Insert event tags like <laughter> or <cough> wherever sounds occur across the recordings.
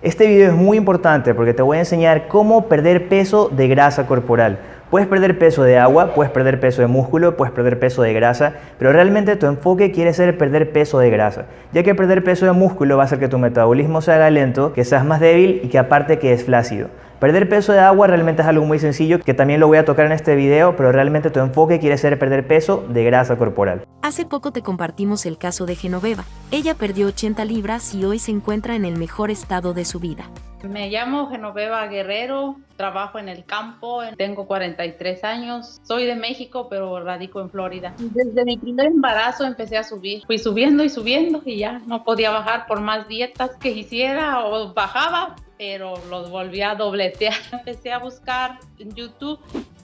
Este video es muy importante porque te voy a enseñar cómo perder peso de grasa corporal. Puedes perder peso de agua, puedes perder peso de músculo, puedes perder peso de grasa, pero realmente tu enfoque quiere ser perder peso de grasa, ya que perder peso de músculo va a hacer que tu metabolismo se haga lento, que seas más débil y que aparte que es flácido. Perder peso de agua realmente es algo muy sencillo que también lo voy a tocar en este video, pero realmente tu enfoque quiere ser perder peso de grasa corporal. Hace poco te compartimos el caso de Genoveva. Ella perdió 80 libras y hoy se encuentra en el mejor estado de su vida. Me llamo Genoveva Guerrero, trabajo en el campo, tengo 43 años, soy de México pero radico en Florida. Desde mi primer embarazo empecé a subir, fui subiendo y subiendo y ya no podía bajar por más dietas que hiciera o bajaba, pero los volví a dobletear. <laughs> Empecé a buscar en YouTube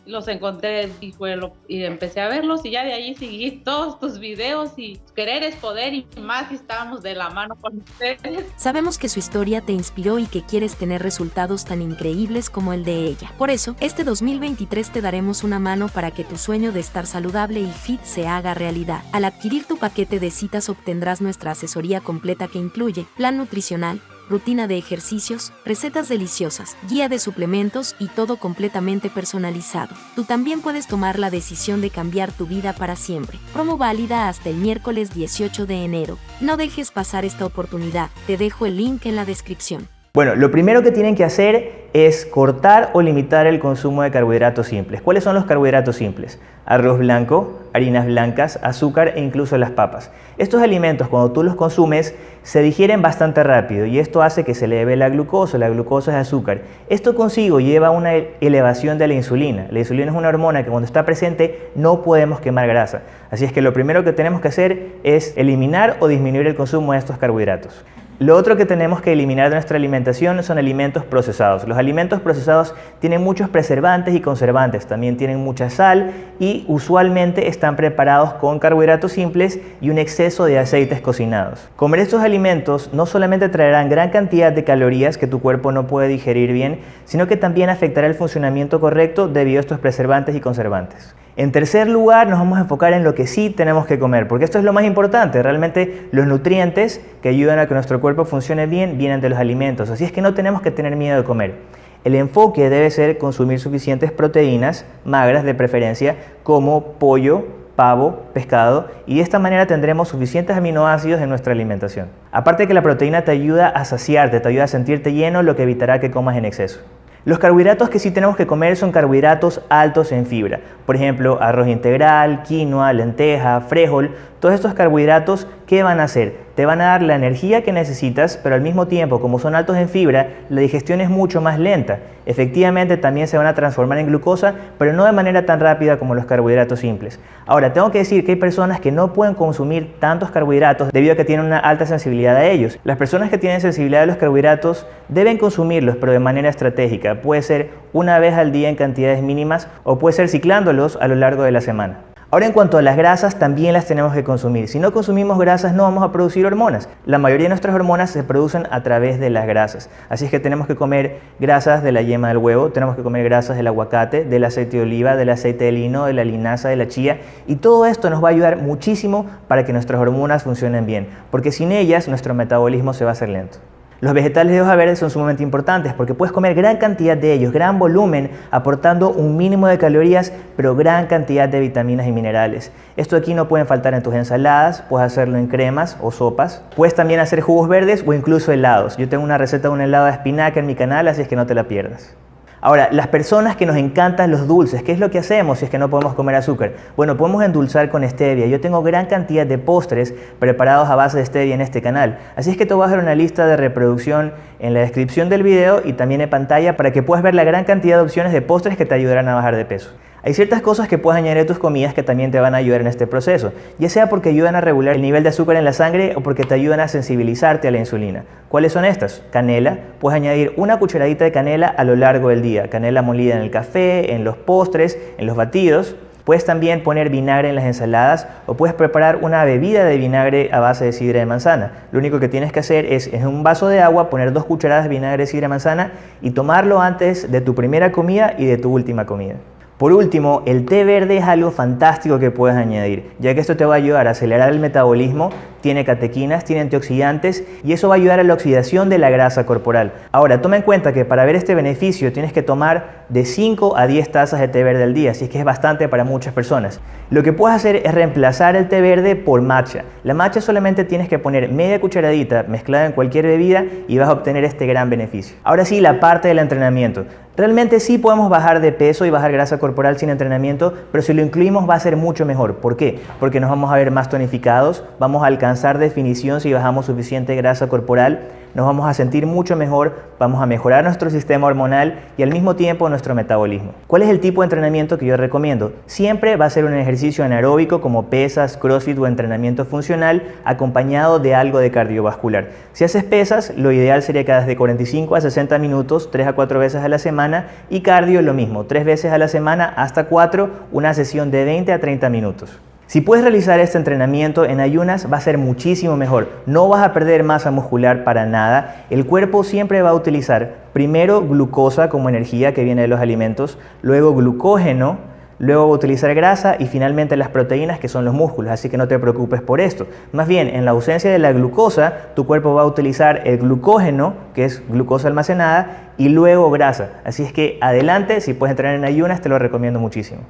los encontré y, fue y empecé a verlos y ya de ahí seguí <laughs> todos tus videos y querer es poder y más y estábamos de la mano con ustedes. Sabemos que su historia te inspiró y que quieres tener resultados tan increíbles como el de ella. Por eso, este 2023 te daremos una mano para que tu sueño de estar saludable y fit se haga realidad. Al adquirir tu paquete de citas obtendrás nuestra asesoría completa que incluye plan nutricional, rutina de ejercicios, recetas deliciosas, guía de suplementos y todo completamente personalizado. Tú también puedes tomar la decisión de cambiar tu vida para siempre. Promo válida hasta el miércoles 18 de enero. No dejes pasar esta oportunidad, te dejo el link en la descripción. Bueno, lo primero que tienen que hacer es cortar o limitar el consumo de carbohidratos simples. ¿Cuáles son los carbohidratos simples? Arroz blanco, harinas blancas, azúcar e incluso las papas. Estos alimentos cuando tú los consumes se digieren bastante rápido y esto hace que se eleve la glucosa, la glucosa es azúcar. Esto consigo lleva una elevación de la insulina. La insulina es una hormona que cuando está presente no podemos quemar grasa. Así es que lo primero que tenemos que hacer es eliminar o disminuir el consumo de estos carbohidratos. Lo otro que tenemos que eliminar de nuestra alimentación son alimentos procesados. Los alimentos procesados tienen muchos preservantes y conservantes, también tienen mucha sal y usualmente están preparados con carbohidratos simples y un exceso de aceites cocinados. Comer estos alimentos no solamente traerán gran cantidad de calorías que tu cuerpo no puede digerir bien, sino que también afectará el funcionamiento correcto debido a estos preservantes y conservantes. En tercer lugar, nos vamos a enfocar en lo que sí tenemos que comer, porque esto es lo más importante. Realmente los nutrientes que ayudan a que nuestro cuerpo funcione bien vienen de los alimentos, así es que no tenemos que tener miedo de comer. El enfoque debe ser consumir suficientes proteínas, magras de preferencia, como pollo, pavo, pescado, y de esta manera tendremos suficientes aminoácidos en nuestra alimentación. Aparte que la proteína te ayuda a saciarte, te ayuda a sentirte lleno, lo que evitará que comas en exceso. Los carbohidratos que sí tenemos que comer son carbohidratos altos en fibra. Por ejemplo, arroz integral, quinoa, lenteja, frijol. Todos estos carbohidratos, ¿qué van a hacer? Te van a dar la energía que necesitas, pero al mismo tiempo, como son altos en fibra, la digestión es mucho más lenta. Efectivamente, también se van a transformar en glucosa, pero no de manera tan rápida como los carbohidratos simples. Ahora, tengo que decir que hay personas que no pueden consumir tantos carbohidratos debido a que tienen una alta sensibilidad a ellos. Las personas que tienen sensibilidad a los carbohidratos deben consumirlos, pero de manera estratégica. Puede ser una vez al día en cantidades mínimas o puede ser ciclándolos a lo largo de la semana. Ahora en cuanto a las grasas, también las tenemos que consumir. Si no consumimos grasas no vamos a producir hormonas. La mayoría de nuestras hormonas se producen a través de las grasas. Así es que tenemos que comer grasas de la yema del huevo, tenemos que comer grasas del aguacate, del aceite de oliva, del aceite de lino, de la linaza, de la chía. Y todo esto nos va a ayudar muchísimo para que nuestras hormonas funcionen bien. Porque sin ellas nuestro metabolismo se va a hacer lento. Los vegetales de hoja verde son sumamente importantes porque puedes comer gran cantidad de ellos, gran volumen, aportando un mínimo de calorías, pero gran cantidad de vitaminas y minerales. Esto aquí no pueden faltar en tus ensaladas, puedes hacerlo en cremas o sopas. Puedes también hacer jugos verdes o incluso helados. Yo tengo una receta de un helado de espinaca en mi canal, así es que no te la pierdas. Ahora, las personas que nos encantan los dulces, ¿qué es lo que hacemos si es que no podemos comer azúcar? Bueno, podemos endulzar con stevia. Yo tengo gran cantidad de postres preparados a base de stevia en este canal. Así es que te voy a dejar una lista de reproducción en la descripción del video y también en pantalla para que puedas ver la gran cantidad de opciones de postres que te ayudarán a bajar de peso. Hay ciertas cosas que puedes añadir a tus comidas que también te van a ayudar en este proceso, ya sea porque ayudan a regular el nivel de azúcar en la sangre o porque te ayudan a sensibilizarte a la insulina. ¿Cuáles son estas? Canela. Puedes añadir una cucharadita de canela a lo largo del día. Canela molida en el café, en los postres, en los batidos. Puedes también poner vinagre en las ensaladas o puedes preparar una bebida de vinagre a base de sidra de manzana. Lo único que tienes que hacer es en un vaso de agua poner dos cucharadas de vinagre de sidra de manzana y tomarlo antes de tu primera comida y de tu última comida. Por último, el té verde es algo fantástico que puedes añadir, ya que esto te va a ayudar a acelerar el metabolismo, tiene catequinas, tiene antioxidantes y eso va a ayudar a la oxidación de la grasa corporal. Ahora, toma en cuenta que para ver este beneficio tienes que tomar de 5 a 10 tazas de té verde al día, así que es bastante para muchas personas. Lo que puedes hacer es reemplazar el té verde por matcha. La matcha solamente tienes que poner media cucharadita mezclada en cualquier bebida y vas a obtener este gran beneficio. Ahora sí, la parte del entrenamiento. Realmente sí podemos bajar de peso y bajar grasa corporal sin entrenamiento, pero si lo incluimos va a ser mucho mejor. ¿Por qué? Porque nos vamos a ver más tonificados, vamos a alcanzar definición si bajamos suficiente grasa corporal, nos vamos a sentir mucho mejor, vamos a mejorar nuestro sistema hormonal y al mismo tiempo nuestro metabolismo. ¿Cuál es el tipo de entrenamiento que yo recomiendo? Siempre va a ser un ejercicio anaeróbico como pesas, crossfit o entrenamiento funcional acompañado de algo de cardiovascular. Si haces pesas, lo ideal sería que hagas de 45 a 60 minutos, 3 a 4 veces a la semana y cardio lo mismo, 3 veces a la semana hasta 4, una sesión de 20 a 30 minutos. Si puedes realizar este entrenamiento en ayunas va a ser muchísimo mejor. No vas a perder masa muscular para nada. El cuerpo siempre va a utilizar primero glucosa como energía que viene de los alimentos, luego glucógeno, luego va a utilizar grasa y finalmente las proteínas que son los músculos, así que no te preocupes por esto. Más bien, en la ausencia de la glucosa, tu cuerpo va a utilizar el glucógeno, que es glucosa almacenada, y luego grasa. Así es que adelante, si puedes entrenar en ayunas, te lo recomiendo muchísimo.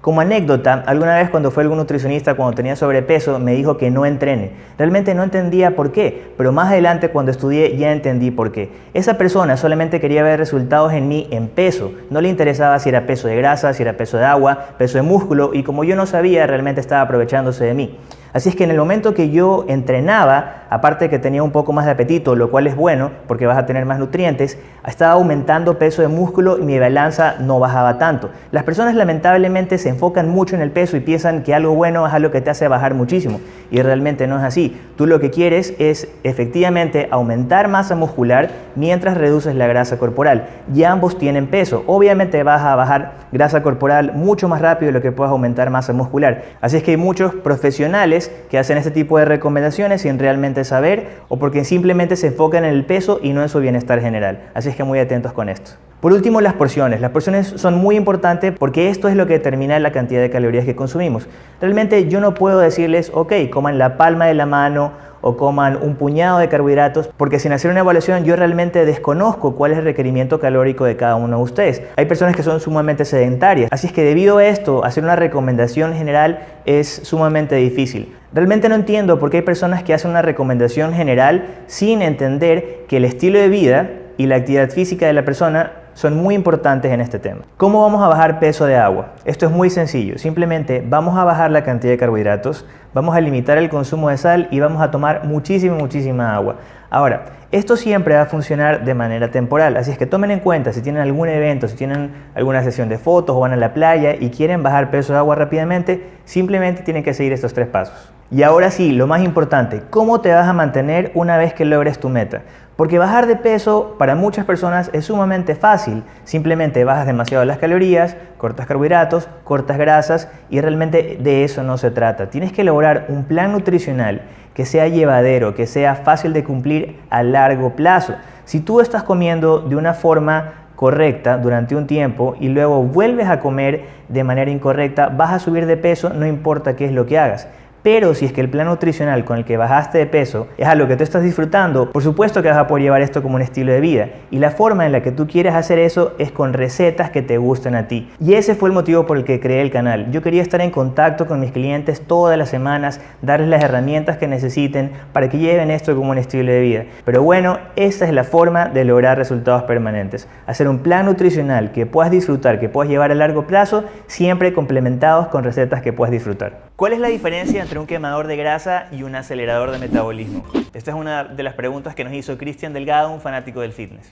Como anécdota, alguna vez cuando fue algún nutricionista cuando tenía sobrepeso me dijo que no entrene. Realmente no entendía por qué, pero más adelante cuando estudié ya entendí por qué. Esa persona solamente quería ver resultados en mí en peso. No le interesaba si era peso de grasa, si era peso de agua, peso de músculo y como yo no sabía realmente estaba aprovechándose de mí. Así es que en el momento que yo entrenaba, aparte de que tenía un poco más de apetito, lo cual es bueno porque vas a tener más nutrientes, estaba aumentando peso de músculo y mi balanza no bajaba tanto. Las personas lamentablemente se enfocan mucho en el peso y piensan que algo bueno es algo que te hace bajar muchísimo y realmente no es así. Tú lo que quieres es efectivamente aumentar masa muscular mientras reduces la grasa corporal y ambos tienen peso. Obviamente vas a bajar grasa corporal mucho más rápido de lo que puedas aumentar masa muscular. Así es que hay muchos profesionales que hacen este tipo de recomendaciones sin realmente saber o porque simplemente se enfocan en el peso y no en su bienestar general. Así es que muy atentos con esto. Por último, las porciones. Las porciones son muy importantes porque esto es lo que determina la cantidad de calorías que consumimos. Realmente yo no puedo decirles, ok, coman la palma de la mano o coman un puñado de carbohidratos, porque sin hacer una evaluación yo realmente desconozco cuál es el requerimiento calórico de cada uno de ustedes. Hay personas que son sumamente sedentarias, así es que debido a esto, hacer una recomendación general es sumamente difícil. Realmente no entiendo por qué hay personas que hacen una recomendación general sin entender que el estilo de vida y la actividad física de la persona son muy importantes en este tema. ¿Cómo vamos a bajar peso de agua? Esto es muy sencillo. Simplemente vamos a bajar la cantidad de carbohidratos, vamos a limitar el consumo de sal y vamos a tomar muchísima, muchísima agua. Ahora, esto siempre va a funcionar de manera temporal, así es que tomen en cuenta si tienen algún evento, si tienen alguna sesión de fotos o van a la playa y quieren bajar peso de agua rápidamente, simplemente tienen que seguir estos tres pasos. Y ahora sí, lo más importante, ¿cómo te vas a mantener una vez que logres tu meta? Porque bajar de peso para muchas personas es sumamente fácil. Simplemente bajas demasiado las calorías, cortas carbohidratos, cortas grasas y realmente de eso no se trata. Tienes que lograr un plan nutricional que sea llevadero, que sea fácil de cumplir a largo plazo. Si tú estás comiendo de una forma correcta durante un tiempo y luego vuelves a comer de manera incorrecta, vas a subir de peso no importa qué es lo que hagas. Pero si es que el plan nutricional con el que bajaste de peso es algo que tú estás disfrutando, por supuesto que vas a poder llevar esto como un estilo de vida. Y la forma en la que tú quieres hacer eso es con recetas que te gusten a ti. Y ese fue el motivo por el que creé el canal. Yo quería estar en contacto con mis clientes todas las semanas, darles las herramientas que necesiten para que lleven esto como un estilo de vida. Pero bueno, esa es la forma de lograr resultados permanentes. Hacer un plan nutricional que puedas disfrutar, que puedas llevar a largo plazo, siempre complementados con recetas que puedas disfrutar. ¿Cuál es la diferencia entre un quemador de grasa y un acelerador de metabolismo? Esta es una de las preguntas que nos hizo Cristian Delgado, un fanático del fitness.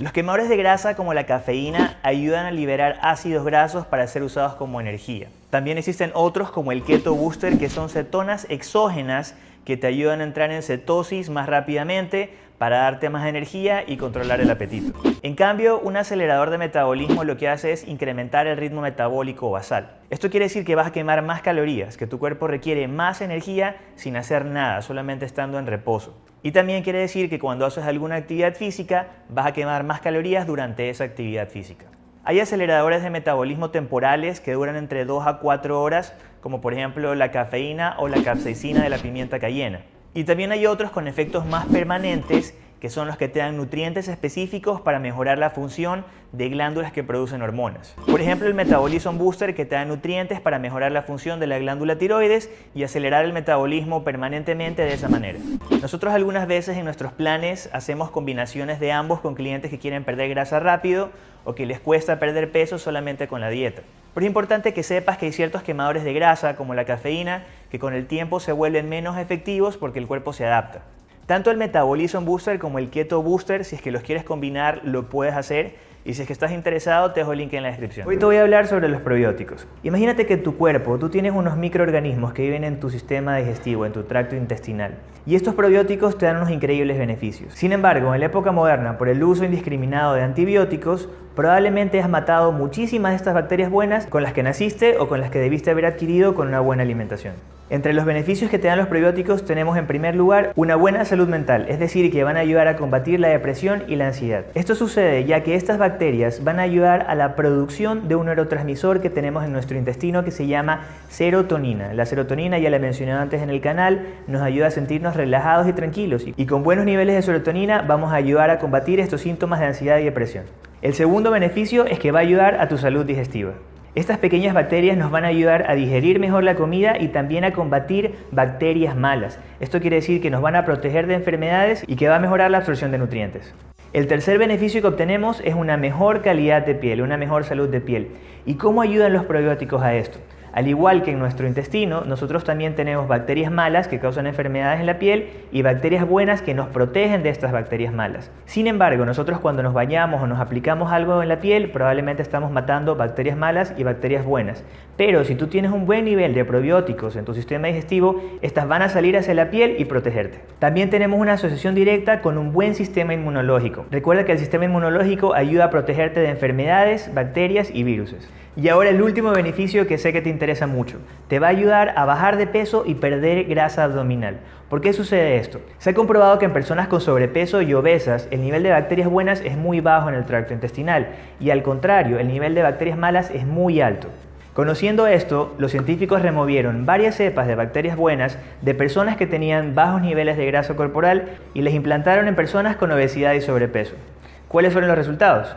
Los quemadores de grasa como la cafeína ayudan a liberar ácidos grasos para ser usados como energía. También existen otros como el Keto Booster que son cetonas exógenas que te ayudan a entrar en cetosis más rápidamente para darte más energía y controlar el apetito. En cambio, un acelerador de metabolismo lo que hace es incrementar el ritmo metabólico basal. Esto quiere decir que vas a quemar más calorías, que tu cuerpo requiere más energía sin hacer nada, solamente estando en reposo. Y también quiere decir que cuando haces alguna actividad física, vas a quemar más calorías durante esa actividad física. Hay aceleradores de metabolismo temporales que duran entre 2 a 4 horas, como por ejemplo la cafeína o la capsaicina de la pimienta cayena. Y también hay otros con efectos más permanentes que son los que te dan nutrientes específicos para mejorar la función de glándulas que producen hormonas. Por ejemplo, el Metabolism Booster que te da nutrientes para mejorar la función de la glándula tiroides y acelerar el metabolismo permanentemente de esa manera. Nosotros algunas veces en nuestros planes hacemos combinaciones de ambos con clientes que quieren perder grasa rápido o que les cuesta perder peso solamente con la dieta. Pero es importante que sepas que hay ciertos quemadores de grasa, como la cafeína, que con el tiempo se vuelven menos efectivos porque el cuerpo se adapta. Tanto el Metabolism Booster como el Keto Booster, si es que los quieres combinar, lo puedes hacer. Y si es que estás interesado, te dejo el link en la descripción. Hoy te voy a hablar sobre los probióticos. Imagínate que en tu cuerpo tú tienes unos microorganismos que viven en tu sistema digestivo, en tu tracto intestinal. Y estos probióticos te dan unos increíbles beneficios. Sin embargo, en la época moderna, por el uso indiscriminado de antibióticos, probablemente has matado muchísimas de estas bacterias buenas con las que naciste o con las que debiste haber adquirido con una buena alimentación. Entre los beneficios que te dan los probióticos tenemos en primer lugar una buena salud mental, es decir, que van a ayudar a combatir la depresión y la ansiedad. Esto sucede ya que estas bacterias van a ayudar a la producción de un neurotransmisor que tenemos en nuestro intestino que se llama serotonina. La serotonina, ya la he mencionado antes en el canal, nos ayuda a sentirnos relajados y tranquilos y con buenos niveles de serotonina vamos a ayudar a combatir estos síntomas de ansiedad y depresión. El segundo beneficio es que va a ayudar a tu salud digestiva. Estas pequeñas bacterias nos van a ayudar a digerir mejor la comida y también a combatir bacterias malas. Esto quiere decir que nos van a proteger de enfermedades y que va a mejorar la absorción de nutrientes. El tercer beneficio que obtenemos es una mejor calidad de piel, una mejor salud de piel. ¿Y cómo ayudan los probióticos a esto? Al igual que en nuestro intestino, nosotros también tenemos bacterias malas que causan enfermedades en la piel y bacterias buenas que nos protegen de estas bacterias malas. Sin embargo, nosotros cuando nos bañamos o nos aplicamos algo en la piel, probablemente estamos matando bacterias malas y bacterias buenas. Pero si tú tienes un buen nivel de probióticos en tu sistema digestivo, estas van a salir hacia la piel y protegerte. También tenemos una asociación directa con un buen sistema inmunológico. Recuerda que el sistema inmunológico ayuda a protegerte de enfermedades, bacterias y virus. Y ahora el último beneficio que sé que te interesa mucho. Te va a ayudar a bajar de peso y perder grasa abdominal. ¿Por qué sucede esto? Se ha comprobado que en personas con sobrepeso y obesas el nivel de bacterias buenas es muy bajo en el tracto intestinal y al contrario, el nivel de bacterias malas es muy alto. Conociendo esto, los científicos removieron varias cepas de bacterias buenas de personas que tenían bajos niveles de grasa corporal y les implantaron en personas con obesidad y sobrepeso. ¿Cuáles fueron los resultados?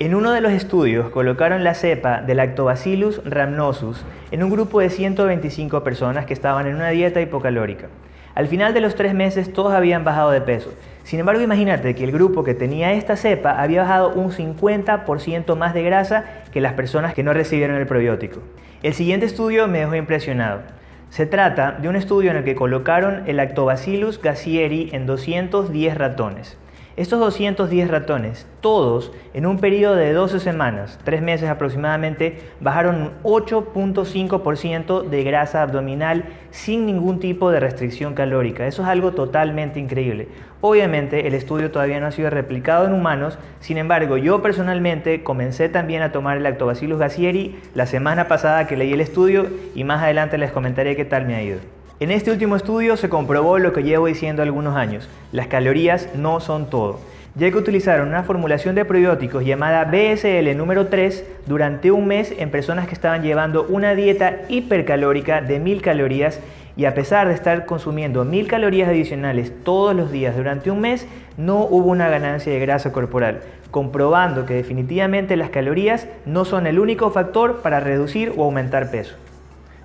En uno de los estudios colocaron la cepa de Lactobacillus rhamnosus en un grupo de 125 personas que estaban en una dieta hipocalórica. Al final de los tres meses todos habían bajado de peso. Sin embargo, imagínate que el grupo que tenía esta cepa había bajado un 50% más de grasa que las personas que no recibieron el probiótico. El siguiente estudio me dejó impresionado. Se trata de un estudio en el que colocaron el Lactobacillus gassieri en 210 ratones. Estos 210 ratones, todos en un periodo de 12 semanas, 3 meses aproximadamente, bajaron un 8.5% de grasa abdominal sin ningún tipo de restricción calórica. Eso es algo totalmente increíble. Obviamente el estudio todavía no ha sido replicado en humanos, sin embargo yo personalmente comencé también a tomar el Lactobacillus gassieri la semana pasada que leí el estudio y más adelante les comentaré qué tal me ha ido. En este último estudio se comprobó lo que llevo diciendo algunos años, las calorías no son todo, ya que utilizaron una formulación de probióticos llamada BSL número 3 durante un mes en personas que estaban llevando una dieta hipercalórica de 1000 calorías y a pesar de estar consumiendo 1000 calorías adicionales todos los días durante un mes, no hubo una ganancia de grasa corporal, comprobando que definitivamente las calorías no son el único factor para reducir o aumentar peso.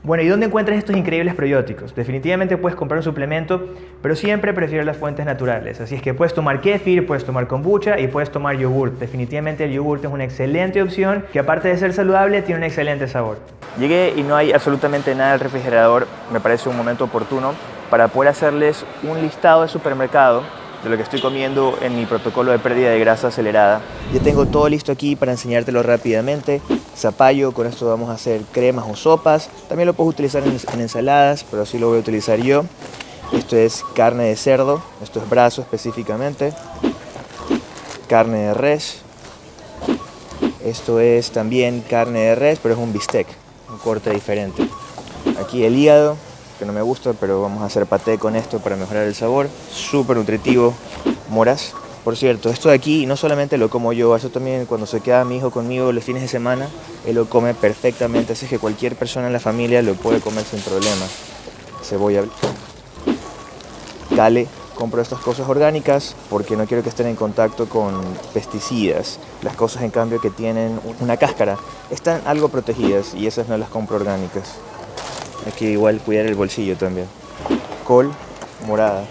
Bueno, ¿y dónde encuentras estos increíbles probióticos? Definitivamente puedes comprar un suplemento, pero siempre prefiero las fuentes naturales. Así es que puedes tomar kefir, puedes tomar kombucha y puedes tomar yogurt. Definitivamente el yogurt es una excelente opción que aparte de ser saludable tiene un excelente sabor. Llegué y no hay absolutamente nada en el refrigerador. Me parece un momento oportuno para poder hacerles un listado de supermercado de lo que estoy comiendo en mi protocolo de pérdida de grasa acelerada. Ya tengo todo listo aquí para enseñártelo rápidamente. Zapallo, con esto vamos a hacer cremas o sopas. También lo puedes utilizar en, en ensaladas, pero así lo voy a utilizar yo. Esto es carne de cerdo, esto es brazo específicamente. Carne de res. Esto es también carne de res, pero es un bistec, un corte diferente. Aquí el hígado, que no me gusta, pero vamos a hacer paté con esto para mejorar el sabor. Súper nutritivo. Moras. Por cierto, esto de aquí no solamente lo como yo, eso también cuando se queda mi hijo conmigo los fines de semana, él lo come perfectamente, así que cualquier persona en la familia lo puede comer sin problema. Cebolla. Cale compro estas cosas orgánicas porque no quiero que estén en contacto con pesticidas. Las cosas en cambio que tienen una cáscara están algo protegidas y esas no las compro orgánicas. Hay que igual cuidar el bolsillo también. Col morada.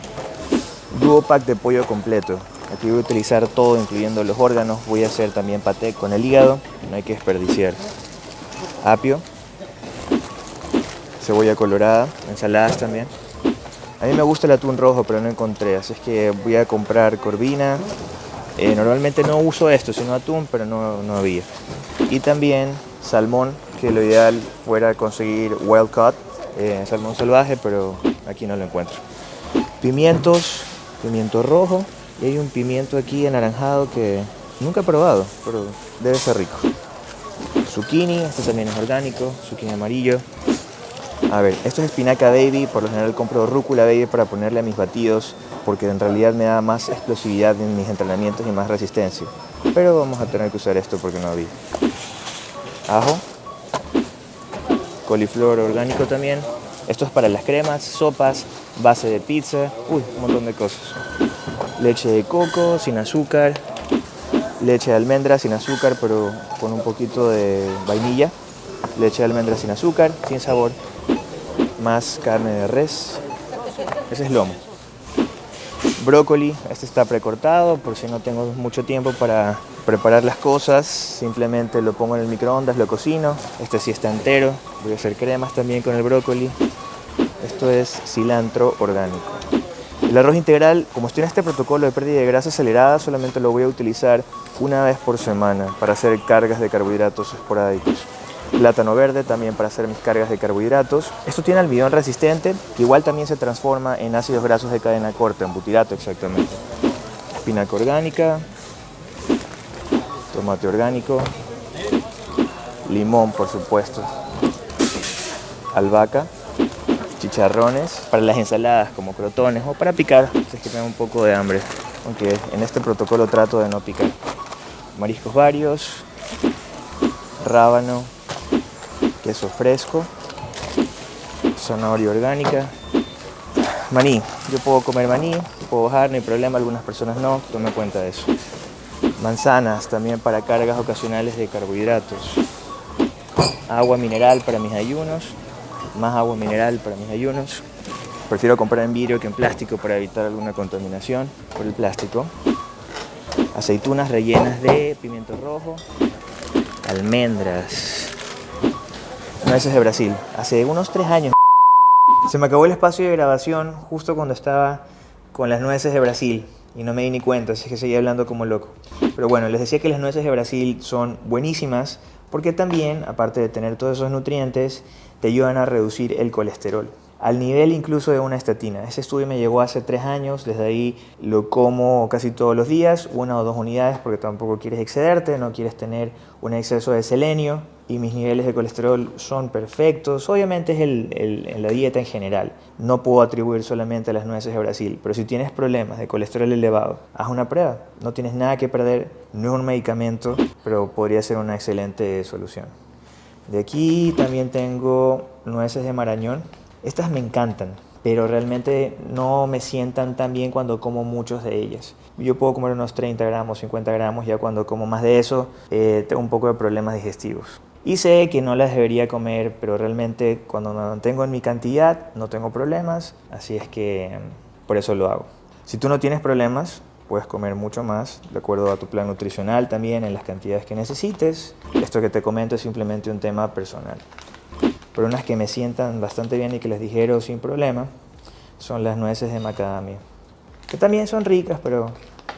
Duo pack de pollo completo. Aquí voy a utilizar todo, incluyendo los órganos. Voy a hacer también paté con el hígado. No hay que desperdiciar. Apio. Cebolla colorada. Ensaladas también. A mí me gusta el atún rojo, pero no encontré, así es que voy a comprar corvina. Eh, normalmente no uso esto, sino atún, pero no, no había. Y también salmón, que lo ideal fuera conseguir wild caught, eh, salmón salvaje, pero aquí no lo encuentro. Pimientos, pimiento rojo, y hay un pimiento aquí anaranjado que nunca he probado, pero debe ser rico. Zucchini, este también es orgánico, zucchini amarillo, a ver, esto es espinaca baby, por lo general compro rúcula baby para ponerle a mis batidos porque en realidad me da más explosividad en mis entrenamientos y más resistencia. Pero vamos a tener que usar esto porque no había. Ajo, coliflor orgánico también. Esto es para las cremas, sopas, base de pizza, uy, un montón de cosas. Leche de coco sin azúcar, leche de almendra sin azúcar pero con un poquito de vainilla, leche de almendra sin azúcar, sin sabor, más carne de res. Ese es lomo. Brócoli, este está precortado por si no tengo mucho tiempo para preparar las cosas. Simplemente lo pongo en el microondas, lo cocino. Este sí está entero. Voy a hacer cremas también con el brócoli. Esto es cilantro orgánico. El arroz integral, como estoy en este protocolo de pérdida de grasa acelerada, solamente lo voy a utilizar una vez por semana para hacer cargas de carbohidratos esporádicos plátano verde también para hacer mis cargas de carbohidratos. Esto tiene almidón resistente, que igual también se transforma en ácidos grasos de cadena corta, en butirato exactamente. Espinaca orgánica, tomate orgánico, limón por supuesto, albahaca, chicharrones para las ensaladas como crotones o para picar, si es que tengo un poco de hambre, aunque en este protocolo trato de no picar. Mariscos varios, rábano, queso fresco, zanahoria orgánica, maní. Yo puedo comer maní, puedo bajar, no hay problema, algunas personas no, tome cuenta de eso. Manzanas también para cargas ocasionales de carbohidratos. Agua mineral para mis ayunos, más agua mineral para mis ayunos. Prefiero comprar en vidrio que en plástico para evitar alguna contaminación por el plástico. Aceitunas rellenas de pimiento rojo, almendras, Nueces de Brasil. Hace unos tres años se me acabó el espacio de grabación justo cuando estaba con las nueces de Brasil y no me di ni cuenta, así que seguía hablando como loco. Pero bueno, les decía que las nueces de Brasil son buenísimas porque también, aparte de tener todos esos nutrientes, te ayudan a reducir el colesterol al nivel incluso de una estatina. Ese estudio me llegó hace tres años, desde ahí lo como casi todos los días, una o dos unidades porque tampoco quieres excederte, no quieres tener un exceso de selenio y mis niveles de colesterol son perfectos. Obviamente es el, la dieta en general, no puedo atribuir solamente a las nueces de Brasil, pero si tienes problemas de colesterol elevado, haz una prueba, no tienes nada que perder, no es un medicamento, pero podría ser una excelente solución. De aquí también tengo nueces de marañón, estas me encantan, pero realmente no me sientan tan bien cuando como muchos de ellas. Yo puedo comer unos 30 gramos, 50 gramos, ya cuando como más de eso eh, tengo un poco de problemas digestivos. Y sé que no las debería comer, pero realmente cuando me mantengo en mi cantidad no tengo problemas, así es que mm, por eso lo hago. Si tú no tienes problemas, puedes comer mucho más, de acuerdo a tu plan nutricional también, en las cantidades que necesites. Esto que te comento es simplemente un tema personal pero unas que me sientan bastante bien y que les dijeron sin problema son las nueces de macadamia, que también son ricas, pero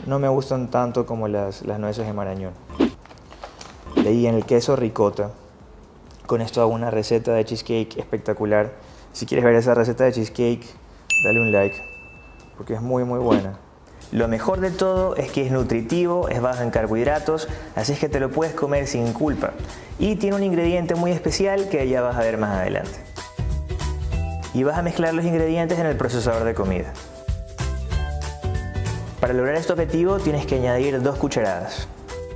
no me gustan tanto como las, las nueces de marañón. De ahí en el queso ricota, con esto hago una receta de cheesecake espectacular. Si quieres ver esa receta de cheesecake, dale un like, porque es muy muy buena. Lo mejor de todo es que es nutritivo, es bajo en carbohidratos, así es que te lo puedes comer sin culpa. Y tiene un ingrediente muy especial que ya vas a ver más adelante. Y vas a mezclar los ingredientes en el procesador de comida. Para lograr este objetivo tienes que añadir dos cucharadas.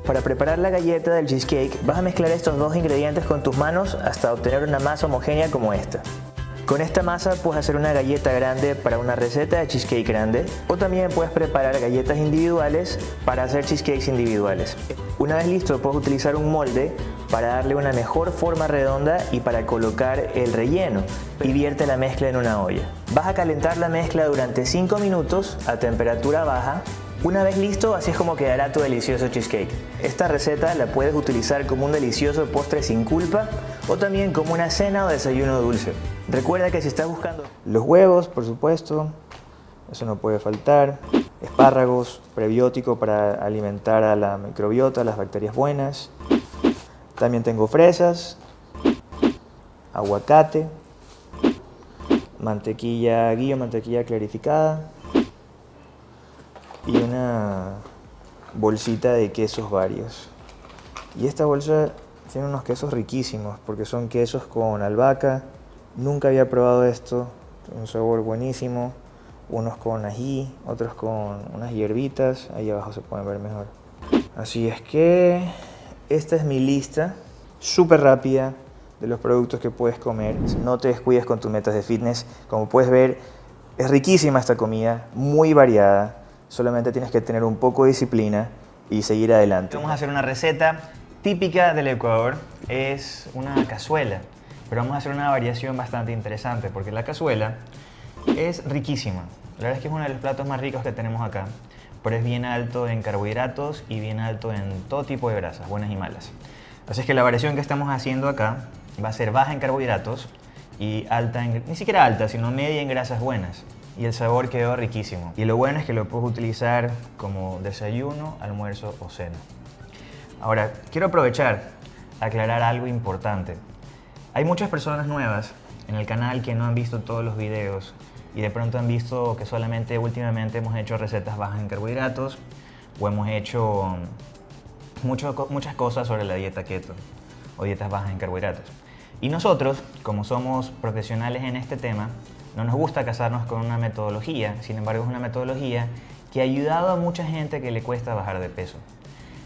Para preparar la galleta del cheesecake vas a mezclar estos dos ingredientes con tus manos hasta obtener una masa homogénea como esta. Con esta masa puedes hacer una galleta grande para una receta de cheesecake grande o también puedes preparar galletas individuales para hacer cheesecakes individuales. Una vez listo puedes utilizar un molde para darle una mejor forma redonda y para colocar el relleno y vierte la mezcla en una olla. Vas a calentar la mezcla durante 5 minutos a temperatura baja una vez listo, así es como quedará tu delicioso cheesecake. Esta receta la puedes utilizar como un delicioso postre sin culpa o también como una cena o desayuno dulce. Recuerda que si estás buscando los huevos, por supuesto, eso no puede faltar, espárragos, prebiótico para alimentar a la microbiota, las bacterias buenas. También tengo fresas, aguacate, mantequilla guía, mantequilla clarificada, y una bolsita de quesos varios. Y esta bolsa tiene unos quesos riquísimos porque son quesos con albahaca. Nunca había probado esto, un sabor buenísimo. Unos con ají, otros con unas hierbitas. Ahí abajo se pueden ver mejor. Así es que esta es mi lista súper rápida de los productos que puedes comer. No te descuides con tus metas de fitness. Como puedes ver, es riquísima esta comida, muy variada solamente tienes que tener un poco de disciplina y seguir adelante. Vamos a hacer una receta típica del Ecuador, es una cazuela, pero vamos a hacer una variación bastante interesante porque la cazuela es riquísima. La verdad es que es uno de los platos más ricos que tenemos acá, pero es bien alto en carbohidratos y bien alto en todo tipo de grasas, buenas y malas. Así es que la variación que estamos haciendo acá va a ser baja en carbohidratos y alta en, ni siquiera alta, sino media en grasas buenas y el sabor quedó riquísimo. Y lo bueno es que lo puedes utilizar como desayuno, almuerzo o cena. Ahora, quiero aprovechar aclarar algo importante. Hay muchas personas nuevas en el canal que no han visto todos los videos y de pronto han visto que solamente últimamente hemos hecho recetas bajas en carbohidratos o hemos hecho muchas cosas sobre la dieta keto o dietas bajas en carbohidratos. Y nosotros, como somos profesionales en este tema, no nos gusta casarnos con una metodología, sin embargo es una metodología que ha ayudado a mucha gente que le cuesta bajar de peso.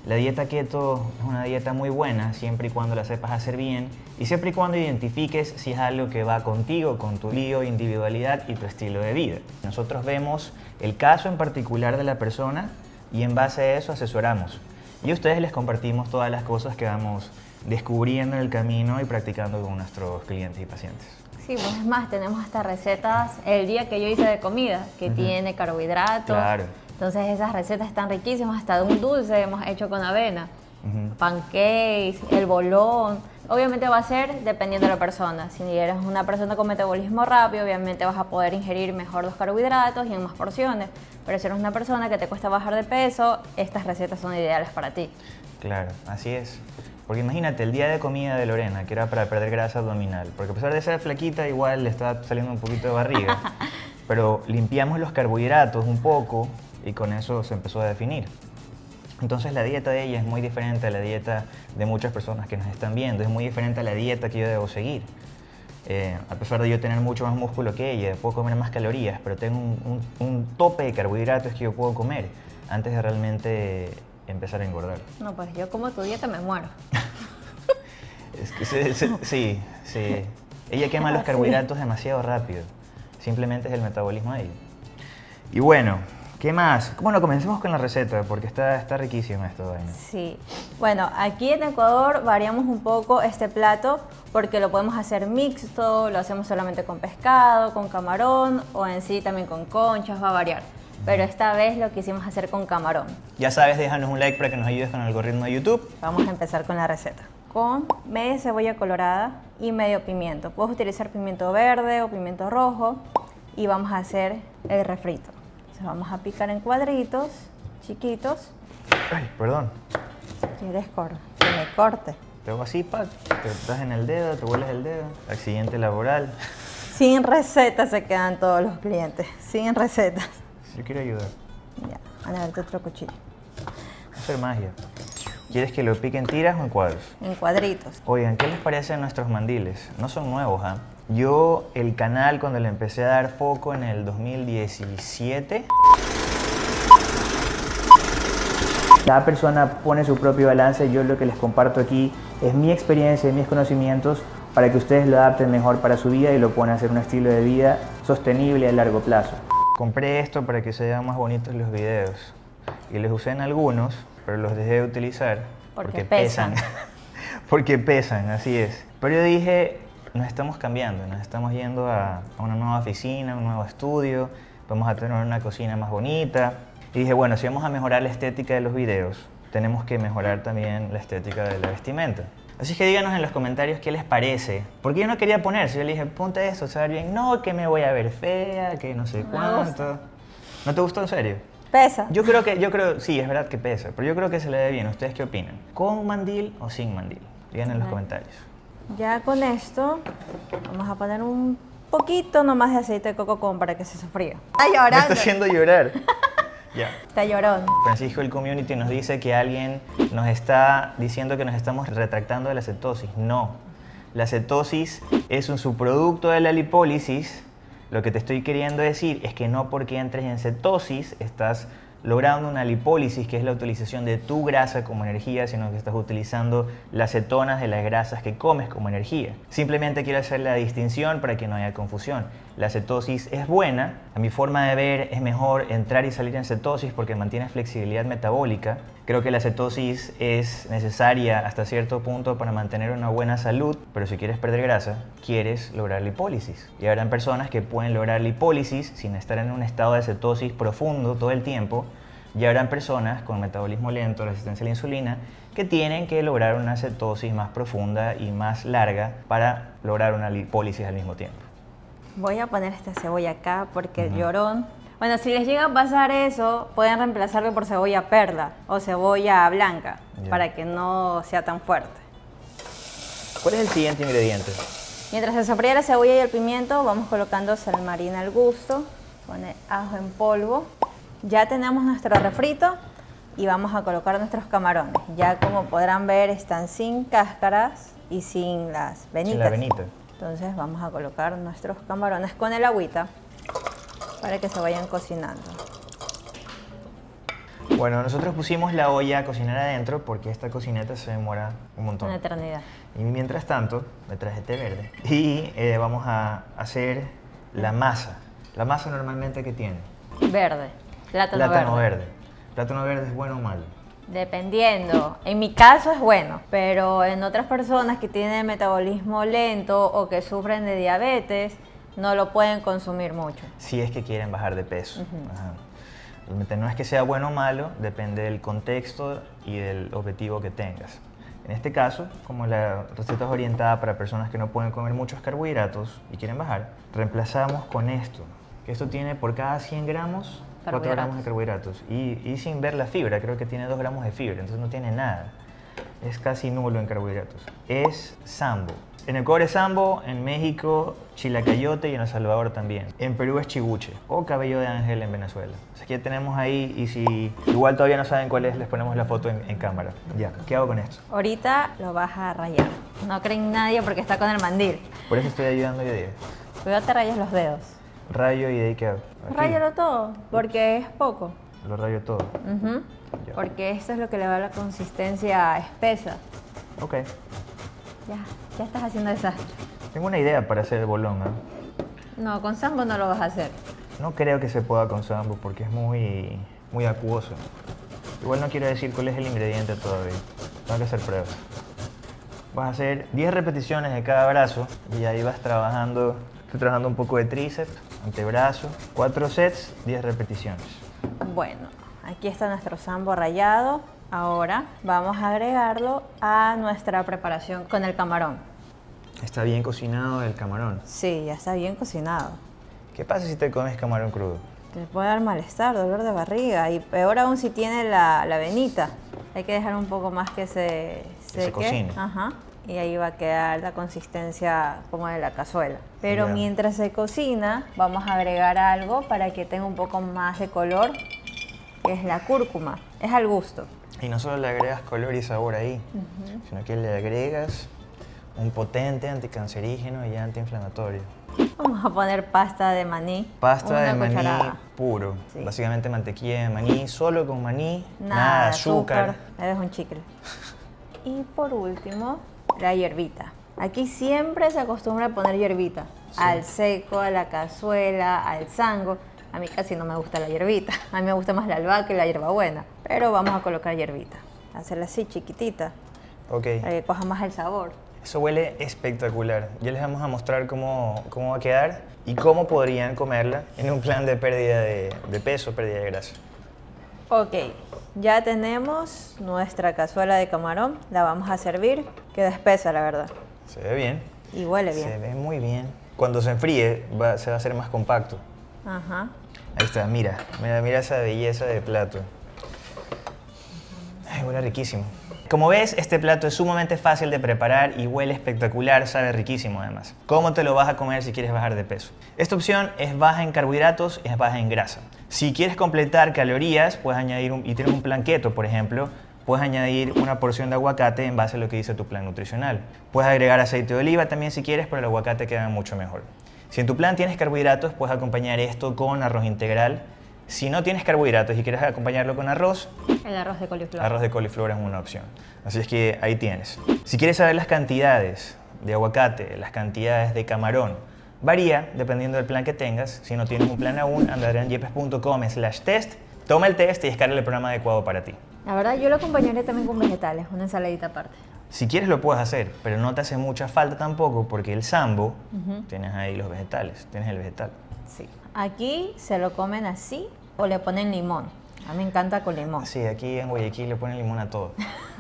La dieta keto es una dieta muy buena siempre y cuando la sepas hacer bien y siempre y cuando identifiques si es algo que va contigo, con tu lío, individualidad y tu estilo de vida. Nosotros vemos el caso en particular de la persona y en base a eso asesoramos. Y a ustedes les compartimos todas las cosas que vamos descubriendo en el camino y practicando con nuestros clientes y pacientes. Sí, pues es más, tenemos hasta recetas el día que yo hice de comida, que tiene carbohidratos. Claro. Entonces esas recetas están riquísimas, hasta de un dulce hemos hecho con avena. Pancakes, el bolón. Obviamente va a ser dependiendo de la persona. Si eres una persona con metabolismo rápido, obviamente vas a poder ingerir mejor los carbohidratos y en más porciones. Pero si eres una persona que te cuesta bajar de peso, estas recetas son ideales para ti. Claro, así es. Porque imagínate, el día de comida de Lorena, que era para perder grasa abdominal, porque a pesar de ser flaquita, igual le está saliendo un poquito de barriga, <laughs> pero limpiamos los carbohidratos un poco y con eso se empezó a definir. Entonces la dieta de ella es muy diferente a la dieta de muchas personas que nos están viendo, es muy diferente a la dieta que yo debo seguir. Eh, a pesar de yo tener mucho más músculo que ella, puedo comer más calorías, pero tengo un, un tope de carbohidratos que yo puedo comer antes de realmente empezar a engordar. No, pues yo como tu dieta me muero. <laughs> es que sí, sí. Ella quema los carbohidratos demasiado rápido. Simplemente es el metabolismo de ella. Y bueno, ¿qué más? Bueno, comencemos con la receta porque está, está riquísima esto. Sí. Bueno, aquí en Ecuador variamos un poco este plato porque lo podemos hacer mixto, lo hacemos solamente con pescado, con camarón o en sí también con conchas, va a variar pero esta vez lo quisimos hacer con camarón. Ya sabes, déjanos un like para que nos ayudes con el algoritmo de YouTube. Vamos a empezar con la receta. Con media cebolla colorada y medio pimiento. Puedes utilizar pimiento verde o pimiento rojo y vamos a hacer el refrito. Entonces vamos a picar en cuadritos chiquitos. Ay, perdón. ¿Quieres que me corte? Te hago así, Pat. Te das en el dedo, te hueles el dedo. Accidente laboral. Sin recetas se quedan todos los clientes. Sin recetas. Yo quiero ayudar. Ya, a ver, otro cuchillo. Hacer magia. ¿Quieres que lo pique en tiras o en cuadros? En cuadritos. Oigan, ¿qué les parecen nuestros mandiles? No son nuevos, ¿ah? Yo, el canal, cuando le empecé a dar foco en el 2017... Cada persona pone su propio balance. Yo lo que les comparto aquí es mi experiencia, mis conocimientos para que ustedes lo adapten mejor para su vida y lo puedan hacer un estilo de vida sostenible a largo plazo. Compré esto para que se vean más bonitos los videos y les usé en algunos, pero los dejé de utilizar porque, pesan. <laughs> porque pesan, así es. Pero yo dije, nos estamos cambiando, nos estamos yendo a, una nueva oficina, un nuevo estudio, vamos a tener una cocina más bonita. Y dije, bueno, si vamos a mejorar la estética de los videos, tenemos que mejorar también la estética de la vestimenta. Así que díganos en los comentarios qué les parece. Porque yo no quería poner, si yo le dije, ponte esto, se va bien. No, que me voy a ver fea, que no sé cuánto. ¿No te gustó en serio? Pesa. Yo creo que, yo creo, sí, es verdad que pesa, pero yo creo que se le ve bien. ¿Ustedes qué opinan? ¿Con mandil o sin mandil? Díganme en los comentarios. Ya con esto vamos a poner un poquito nomás de aceite de coco como para que se sofría. Está llorando. Me está haciendo llorar. <laughs> ya. Está llorando. Francisco el community nos dice que alguien nos está diciendo que nos estamos retractando de la cetosis. No. La cetosis es un subproducto de la lipólisis. Lo que te estoy queriendo decir es que no porque entres en cetosis estás logrando una lipólisis, que es la utilización de tu grasa como energía, sino que estás utilizando las cetonas de las grasas que comes como energía. Simplemente quiero hacer la distinción para que no haya confusión. La cetosis es buena, a mi forma de ver es mejor entrar y salir en cetosis porque mantiene flexibilidad metabólica. Creo que la cetosis es necesaria hasta cierto punto para mantener una buena salud, pero si quieres perder grasa, quieres lograr lipólisis. Y habrán personas que pueden lograr lipólisis sin estar en un estado de cetosis profundo todo el tiempo, y habrán personas con metabolismo lento, resistencia a la insulina, que tienen que lograr una cetosis más profunda y más larga para lograr una lipólisis al mismo tiempo. Voy a poner esta cebolla acá porque el llorón... Bueno, si les llega a pasar eso, pueden reemplazarlo por cebolla perla o cebolla blanca para que no sea tan fuerte. ¿Cuál es el siguiente ingrediente? Mientras se sofría la cebolla y el pimiento, vamos colocando salmarina al gusto, pone ajo en polvo ya tenemos nuestro refrito y vamos a colocar nuestros camarones. Ya como podrán ver están sin cáscaras y sin las venitas. la venita. Entonces vamos a colocar nuestros camarones con el agüita para que se vayan cocinando. Bueno, nosotros pusimos la olla a cocinar adentro porque esta cocineta se demora un montón. Una eternidad. Y mientras tanto, me traje té verde. Y eh, vamos a hacer la masa. La masa normalmente que tiene. Verde. Plátano, verde. ¿Plátano verde es bueno o malo? Dependiendo. En mi caso es bueno, pero en otras personas que tienen metabolismo lento o que sufren de diabetes, no lo pueden consumir mucho. Si es que quieren bajar de peso. No es que sea bueno o malo, depende del contexto y del objetivo que tengas. En este caso, como la receta es orientada para personas que no pueden comer muchos carbohidratos y quieren bajar, reemplazamos con esto. Que esto tiene por cada 100 gramos 4 gramos de carbohidratos. Y, sin ver la fibra, creo que tiene 2 gramos de fibra, entonces no tiene nada. Es casi nulo en carbohidratos. Es sambo. En Ecuador es sambo, en México chilacayote y en El Salvador también. En Perú es chiguche o cabello de ángel en Venezuela. Así que ya tenemos ahí y si igual todavía no saben cuál es, les ponemos la foto en, cámara. Ya, ¿qué hago con esto? Ahorita lo vas a rayar. No creen nadie porque está con el mandil. Por eso estoy ayudando yo día. Cuidado te rayas los dedos. Rayo y de ahí qué hago. Rayalo todo, porque es poco. Lo rayo todo. Porque esto es lo que le da la consistencia espesa. Ok. Ya, ya estás haciendo desastre. Tengo una idea para hacer el bolón, ¿eh? No, con sambo no lo vas a hacer. No creo que se pueda con sambo porque es muy, muy acuoso. Igual no quiero decir cuál es el ingrediente todavía. Tengo que hacer pruebas. Vas a hacer 10 repeticiones de cada brazo y ahí vas trabajando. Estoy trabajando un poco de tríceps, antebrazo, 4 sets, 10 repeticiones. Bueno, aquí está nuestro sambo rallado. Ahora vamos a agregarlo a nuestra preparación con el camarón. ¿Está bien cocinado el camarón? Sí, ya está bien cocinado. ¿Qué pasa si te comes camarón crudo? Te puede dar malestar, dolor de barriga y peor aún si tiene la, la venita. Hay que dejar un poco más que se, que se cocine. Ajá y ahí va a quedar la consistencia como de la cazuela. Pero mientras se cocina, vamos a agregar algo para que tenga un poco más de color, que es la cúrcuma. Es al gusto. Y no solo le agregas color y sabor ahí, sino que le agregas un potente anticancerígeno y antiinflamatorio. Vamos a poner pasta de maní. Pasta de maní puro. Básicamente mantequilla de maní, solo con maní, nada, azúcar. azúcar. Es un chicle. Y por último, la hierbita. Aquí siempre se acostumbra a poner hierbita. Al seco, a la cazuela, al sango. A mí casi no me gusta la hierbita. <laughs> A mí me gusta más la albahaca y la hierbabuena. Pero vamos a colocar hierbita. Hacerla así chiquitita. Ok. Para que coja más el sabor. Eso huele espectacular. Ya les vamos a mostrar cómo, cómo va a quedar y cómo podrían comerla en un plan de pérdida de, de peso, pérdida de grasa. Ok, ya tenemos nuestra cazuela de camarón. La vamos a servir. Queda espesa, la verdad. Se ve bien. Y huele bien. Se ve muy bien. Cuando se enfríe se va a hacer más compacto. Ajá. Ahí está, mira, mira, mira esa belleza de plato. Ay, huele riquísimo. Como ves, este plato es sumamente fácil de preparar y huele espectacular, sabe riquísimo además. ¿Cómo te lo vas a comer si quieres bajar de peso? Esta opción es baja en carbohidratos y es baja en grasa. Si quieres completar calorías, puedes añadir un, y tienes un plan keto, por ejemplo, puedes añadir una porción de aguacate en base a lo que dice tu plan nutricional. Puedes agregar aceite de oliva también si quieres, pero el aguacate queda mucho mejor. Si en tu plan tienes carbohidratos, puedes acompañar esto con arroz integral. Si no tienes carbohidratos y quieres acompañarlo con arroz, el arroz de coliflor. Arroz de coliflor es una opción. Así es que ahí tienes. Si quieres saber las cantidades de aguacate, las cantidades de camarón, varía dependiendo del plan que tengas. Si no tienes un plan aún, andadrianyepes.com slash test, toma el test y descarga el programa adecuado para ti. La verdad, yo lo acompañaré también con vegetales, una ensaladita aparte. Si quieres lo puedes hacer, pero no te hace mucha falta tampoco porque el sambo, tienes ahí los vegetales, tienes el vegetal. Sí. Aquí se lo comen así o le ponen limón. A mí me encanta con limón. Sí, aquí en Guayaquil le ponen limón a todo.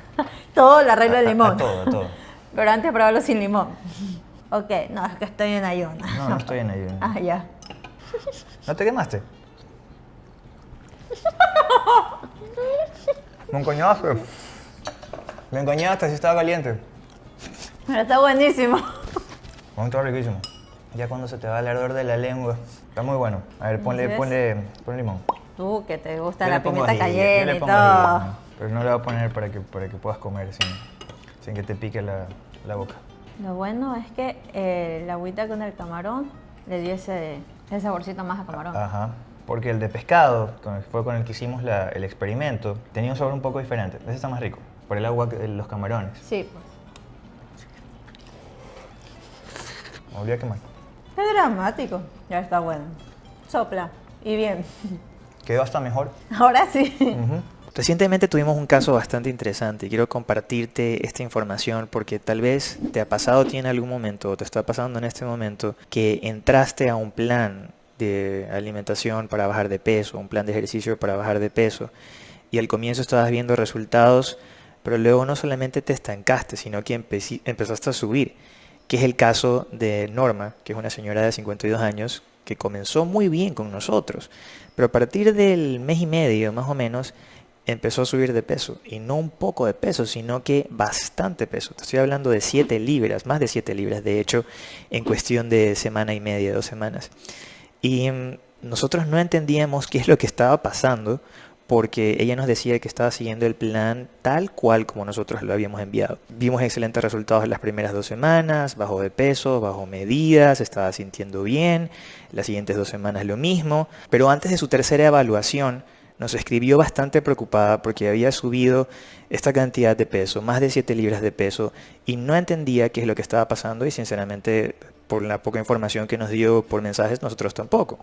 <laughs> todo le arreglo de limón. A, todo, a todo. <laughs> Pero antes probarlo sin limón. Ok, no, es que estoy en ayuno. No, no estoy en ayuno. <laughs> Ah, ya. ¿No te quemaste? Me engañaste. Me engañaste, si estaba caliente. Pero está buenísimo. está riquísimo. Ya cuando se te va el ardor de la lengua. Está muy bueno. A ver, ponle, ponle, ponle limón. Tú, que te gusta la pimienta cayenne y todo. pero no le voy a poner para que, para que puedas comer sin, sin que te pique la, la boca. Lo bueno es que eh, la agüita con el camarón le dio ese, ese saborcito más a camarón. Ajá porque el de pescado, que fue con el que hicimos el experimento, tenía un sabor un poco diferente. Ese está más rico, por el agua de los camarones. Sí, pues. Me volví a quemar. Es dramático. Ya está bueno. Sopla. Y bien. Quedó hasta mejor. Ahora sí. Recientemente tuvimos un caso bastante interesante y quiero compartirte esta información porque tal vez te ha pasado a en algún momento o te está pasando en este momento que entraste a un plan de alimentación para bajar de peso, un plan de ejercicio para bajar de peso, y al comienzo estabas viendo resultados, pero luego no solamente te estancaste, sino que empezaste a subir, que es el caso de Norma, que es una señora de 52 años, que comenzó muy bien con nosotros, pero a partir del mes y medio más o menos, empezó a subir de peso, y no un poco de peso, sino que bastante peso. Estoy hablando de 7 libras, más de 7 libras, de hecho, en cuestión de semana y media, dos semanas. Y mm, nosotros no entendíamos qué es lo que estaba pasando porque ella nos decía que estaba siguiendo el plan tal cual como nosotros lo habíamos enviado. Vimos excelentes resultados en las primeras dos semanas, bajó de peso, bajó medidas, estaba sintiendo bien, las siguientes dos semanas lo mismo, pero antes de su tercera evaluación nos escribió bastante preocupada porque había subido esta cantidad de peso, más de 7 libras de peso, y no entendía qué es lo que estaba pasando y sinceramente por la poca información que nos dio por mensajes, nosotros tampoco.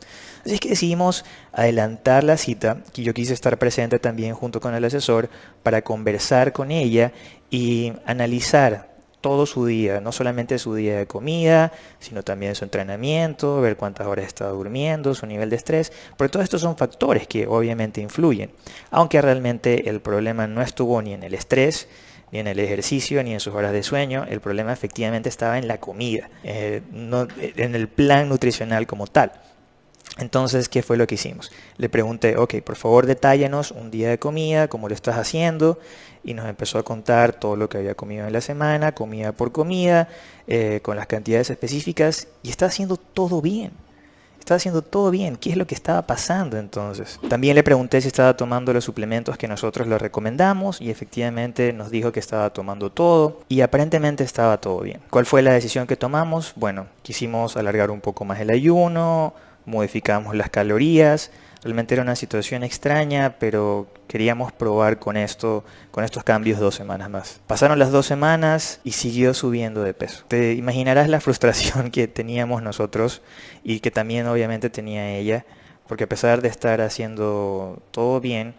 Así que decidimos adelantar la cita, que yo quise estar presente también junto con el asesor para conversar con ella y analizar todo su día, no solamente su día de comida, sino también su entrenamiento, ver cuántas horas está durmiendo, su nivel de estrés, porque todos estos son factores que obviamente influyen, aunque realmente el problema no estuvo ni en el estrés, ni en el ejercicio, ni en sus horas de sueño. El problema efectivamente estaba en la comida, eh, no, en el plan nutricional como tal. Entonces, ¿qué fue lo que hicimos? Le pregunté, ok, por favor detállanos un día de comida, cómo lo estás haciendo, y nos empezó a contar todo lo que había comido en la semana, comida por comida, eh, con las cantidades específicas, y está haciendo todo bien estaba haciendo todo bien. ¿Qué es lo que estaba pasando entonces? También le pregunté si estaba tomando los suplementos que nosotros le recomendamos y efectivamente nos dijo que estaba tomando todo y aparentemente estaba todo bien. ¿Cuál fue la decisión que tomamos? Bueno, quisimos alargar un poco más el ayuno, modificamos las calorías, Realmente era una situación extraña, pero queríamos probar con esto, con estos cambios dos semanas más. Pasaron las dos semanas y siguió subiendo de peso. Te imaginarás la <laughs> frustración que teníamos nosotros y que también obviamente tenía ella, porque a pesar de estar haciendo todo bien,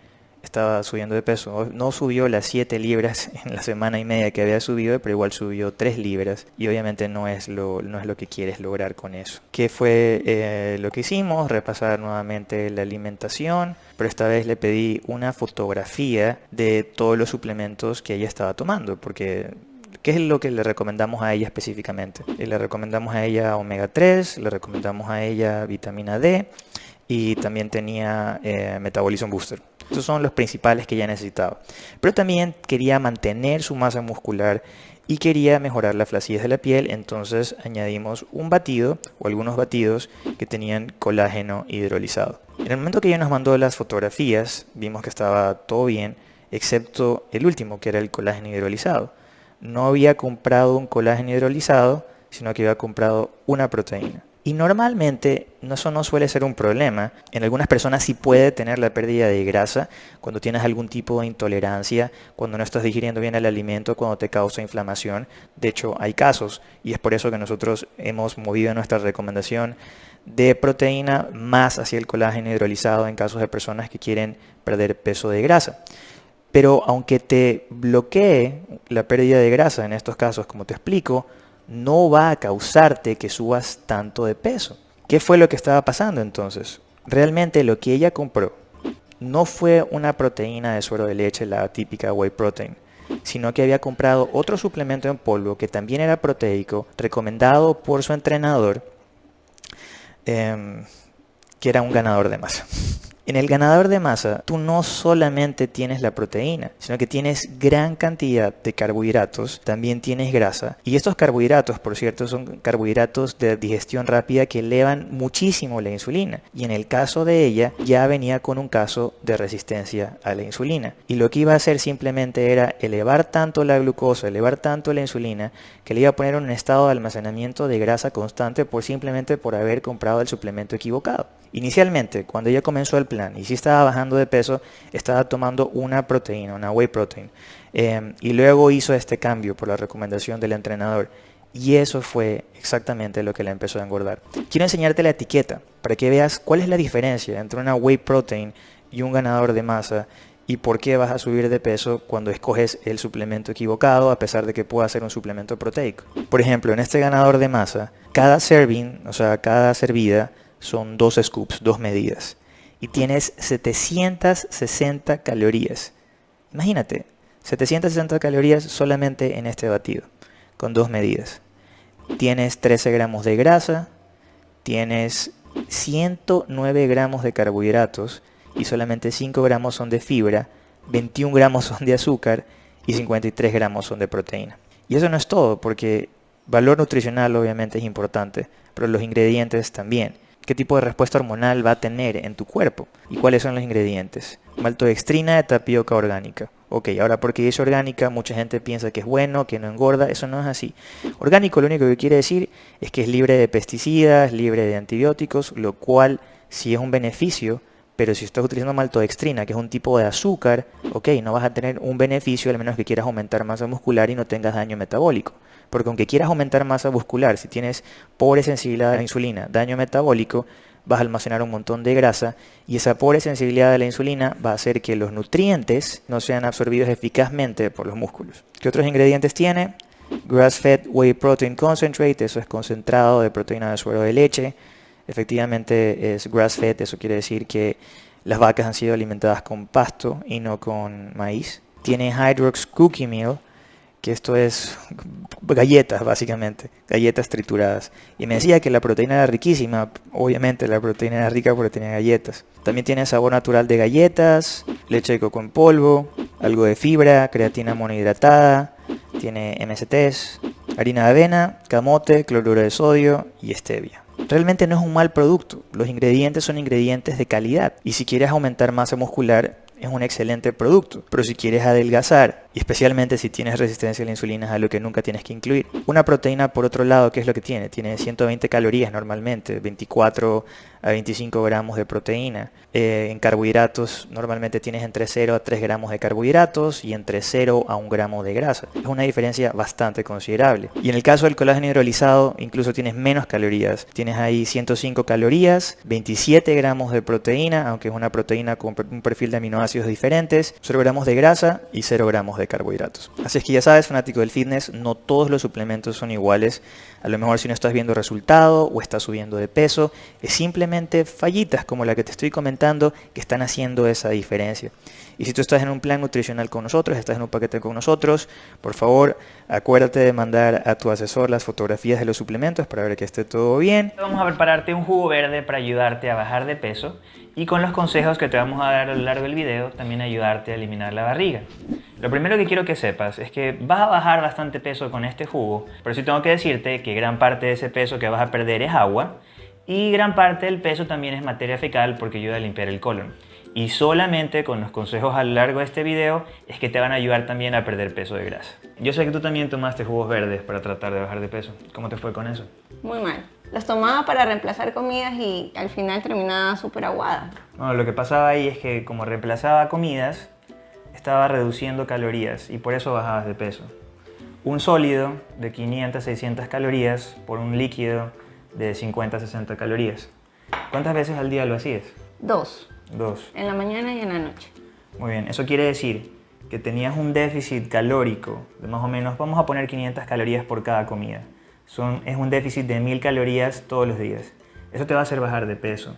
estaba subiendo de peso. No subió las 7 libras <laughs> en la semana y media que había subido, pero igual subió 3 libras y obviamente no es lo, no es lo que quieres lograr con eso. ¿Qué fue eh, lo que hicimos? Repasar nuevamente la alimentación, pero esta vez le pedí una fotografía de todos los suplementos que ella estaba tomando, porque ¿Qué es lo que le recomendamos a ella específicamente? Le recomendamos a ella omega 3, le recomendamos a ella vitamina D y también tenía eh, Metabolism Booster. Estos son los principales que ella necesitaba. Pero también quería mantener su masa muscular y quería mejorar la flacidez de la piel, entonces añadimos un batido o algunos batidos que tenían colágeno hidrolizado. En el momento que ella nos mandó las fotografías, vimos que estaba todo bien, excepto el último, que era el colágeno hidrolizado. No había comprado un colágeno hidrolizado, sino que había comprado una proteína. Y normalmente eso no suele ser un problema. En algunas personas sí puede tener la pérdida de grasa cuando tienes algún tipo de intolerancia, cuando no estás digiriendo bien el alimento, cuando te causa inflamación. De hecho, hay casos y es por eso que nosotros hemos movido nuestra recomendación de proteína más hacia el colágeno hidrolizado en casos de personas que quieren perder peso de grasa. Pero aunque te bloquee la pérdida de grasa en estos casos, como te explico, no va a causarte que subas tanto de peso. ¿Qué fue lo que estaba pasando entonces? Realmente lo que ella compró no fue una proteína de suero de leche, la típica whey protein, sino que había comprado otro suplemento en polvo que también era proteico, recomendado por su entrenador, em, que era un ganador de masa. En el ganador de masa, tú no solamente tienes la proteína, sino que tienes gran cantidad de carbohidratos, también tienes grasa. Y estos carbohidratos, por cierto, son carbohidratos de digestión rápida que elevan muchísimo la insulina. Y en el caso de ella, ya venía con un caso de resistencia a la insulina. Y lo que iba a hacer simplemente era elevar tanto la glucosa, elevar tanto la insulina, que le iba a poner en un estado de almacenamiento de grasa constante por simplemente por haber comprado el suplemento equivocado. Inicialmente, cuando ella comenzó el plan y si estaba bajando de peso, estaba tomando una proteína, una whey protein. Em, y luego hizo este cambio por la recomendación del entrenador. Y eso fue exactamente lo que le empezó a engordar. Quiero enseñarte la etiqueta para que veas cuál es la diferencia entre una whey protein y un ganador de masa y por qué vas a subir de peso cuando escoges el suplemento equivocado a pesar de que pueda ser un suplemento proteico. Por ejemplo, en este ganador de masa, cada serving, o sea, cada servida, son dos scoops, dos medidas. Y tienes 760 calorías. Imagínate, 760 calorías solamente en este batido, con dos medidas. Tienes 13 gramos de grasa, tienes 109 gramos de carbohidratos y solamente 5 gramos son de fibra, 21 gramos son de azúcar y 53 gramos son de proteína. Y eso no es todo, porque valor nutricional obviamente es importante, pero los ingredientes también qué tipo de respuesta hormonal va a tener en tu cuerpo y cuáles son los ingredientes. Maltodextrina de tapioca orgánica. Ok, ahora porque es orgánica, mucha gente piensa que es bueno, que no engorda, eso no es así. Orgánico lo único que quiere decir es que es libre de pesticidas, libre de antibióticos, lo cual sí es un beneficio, pero si estás utilizando maltodextrina, que es un tipo de azúcar, ok, no vas a tener un beneficio al menos que quieras aumentar masa muscular y no tengas daño metabólico. Porque aunque quieras aumentar masa muscular, si tienes pobre sensibilidad a la insulina, daño metabólico, vas a almacenar un montón de grasa y esa pobre sensibilidad a la insulina va a hacer que los nutrientes no sean absorbidos eficazmente por los músculos. ¿Qué otros ingredientes tiene? Grass-fed whey protein concentrate, eso es concentrado de proteína de suero de leche. Efectivamente es grass-fed, eso quiere decir que las vacas han sido alimentadas con pasto y no con maíz. Tiene Hydrox Cookie Meal, que esto es galletas básicamente, galletas trituradas. Y me decía que la proteína era riquísima, obviamente la proteína era rica porque tenía galletas. También tiene sabor natural de galletas, leche de coco en polvo, algo de fibra, creatina monohidratada, tiene MSTs, harina de avena, camote, cloruro de sodio y stevia. Realmente no es un mal producto, los ingredientes son ingredientes de calidad y si quieres aumentar masa muscular es un excelente producto, pero si quieres adelgazar y especialmente si tienes resistencia a la insulina es algo que nunca tienes que incluir. Una proteína, por otro lado, ¿qué es lo que tiene? Tiene 120 calorías normalmente, 24 a 25 gramos de proteína. Eh, en carbohidratos normalmente tienes entre 0 a 3 gramos de carbohidratos y entre 0 a 1 gramo de grasa. Es una diferencia bastante considerable. Y en el caso del colágeno hidrolizado incluso tienes menos calorías. Tienes ahí 105 calorías, 27 gramos de proteína, aunque es una proteína con un perfil de aminoácidos diferentes, 0 gramos de grasa y 0 gramos de carbohidratos. Así es que ya sabes, fanático del fitness, no todos los suplementos son iguales. A lo mejor si no estás viendo resultado o estás subiendo de peso, es simplemente fallitas como la que te estoy comentando que están haciendo esa diferencia. Y si tú estás en un plan nutricional con nosotros, estás en un paquete con nosotros, por favor acuérdate de mandar a tu asesor las fotografías de los suplementos para ver que esté todo bien. Vamos a prepararte un jugo verde para ayudarte a bajar de peso y con los consejos que te vamos a dar a lo largo del video también ayudarte a eliminar la barriga. Lo primero que quiero que sepas es que vas a bajar bastante peso con este jugo, pero sí tengo que decirte que gran parte de ese peso que vas a perder es agua y gran parte del peso también es materia fecal porque ayuda a limpiar el colon. Y solamente con los consejos a lo largo de este video es que te van a ayudar también a perder peso de grasa. Yo sé que tú también tomaste jugos verdes para tratar de bajar de peso. ¿Cómo te fue con eso? Muy mal. Los tomaba para reemplazar comidas y al final terminaba súper aguada. Bueno, lo que pasaba ahí es que como reemplazaba comidas, estaba reduciendo calorías y por eso bajabas de peso. Un sólido de 500 600 calorías por un líquido de 50 60 calorías. ¿Cuántas veces al día lo hacías? Dos. Dos. En la mañana y en la noche. Muy bien, eso quiere decir que tenías un déficit calórico de más o menos, vamos a poner 500 calorías por cada comida. Son, es un déficit de 1000 calorías todos los días. Eso te va a hacer bajar de peso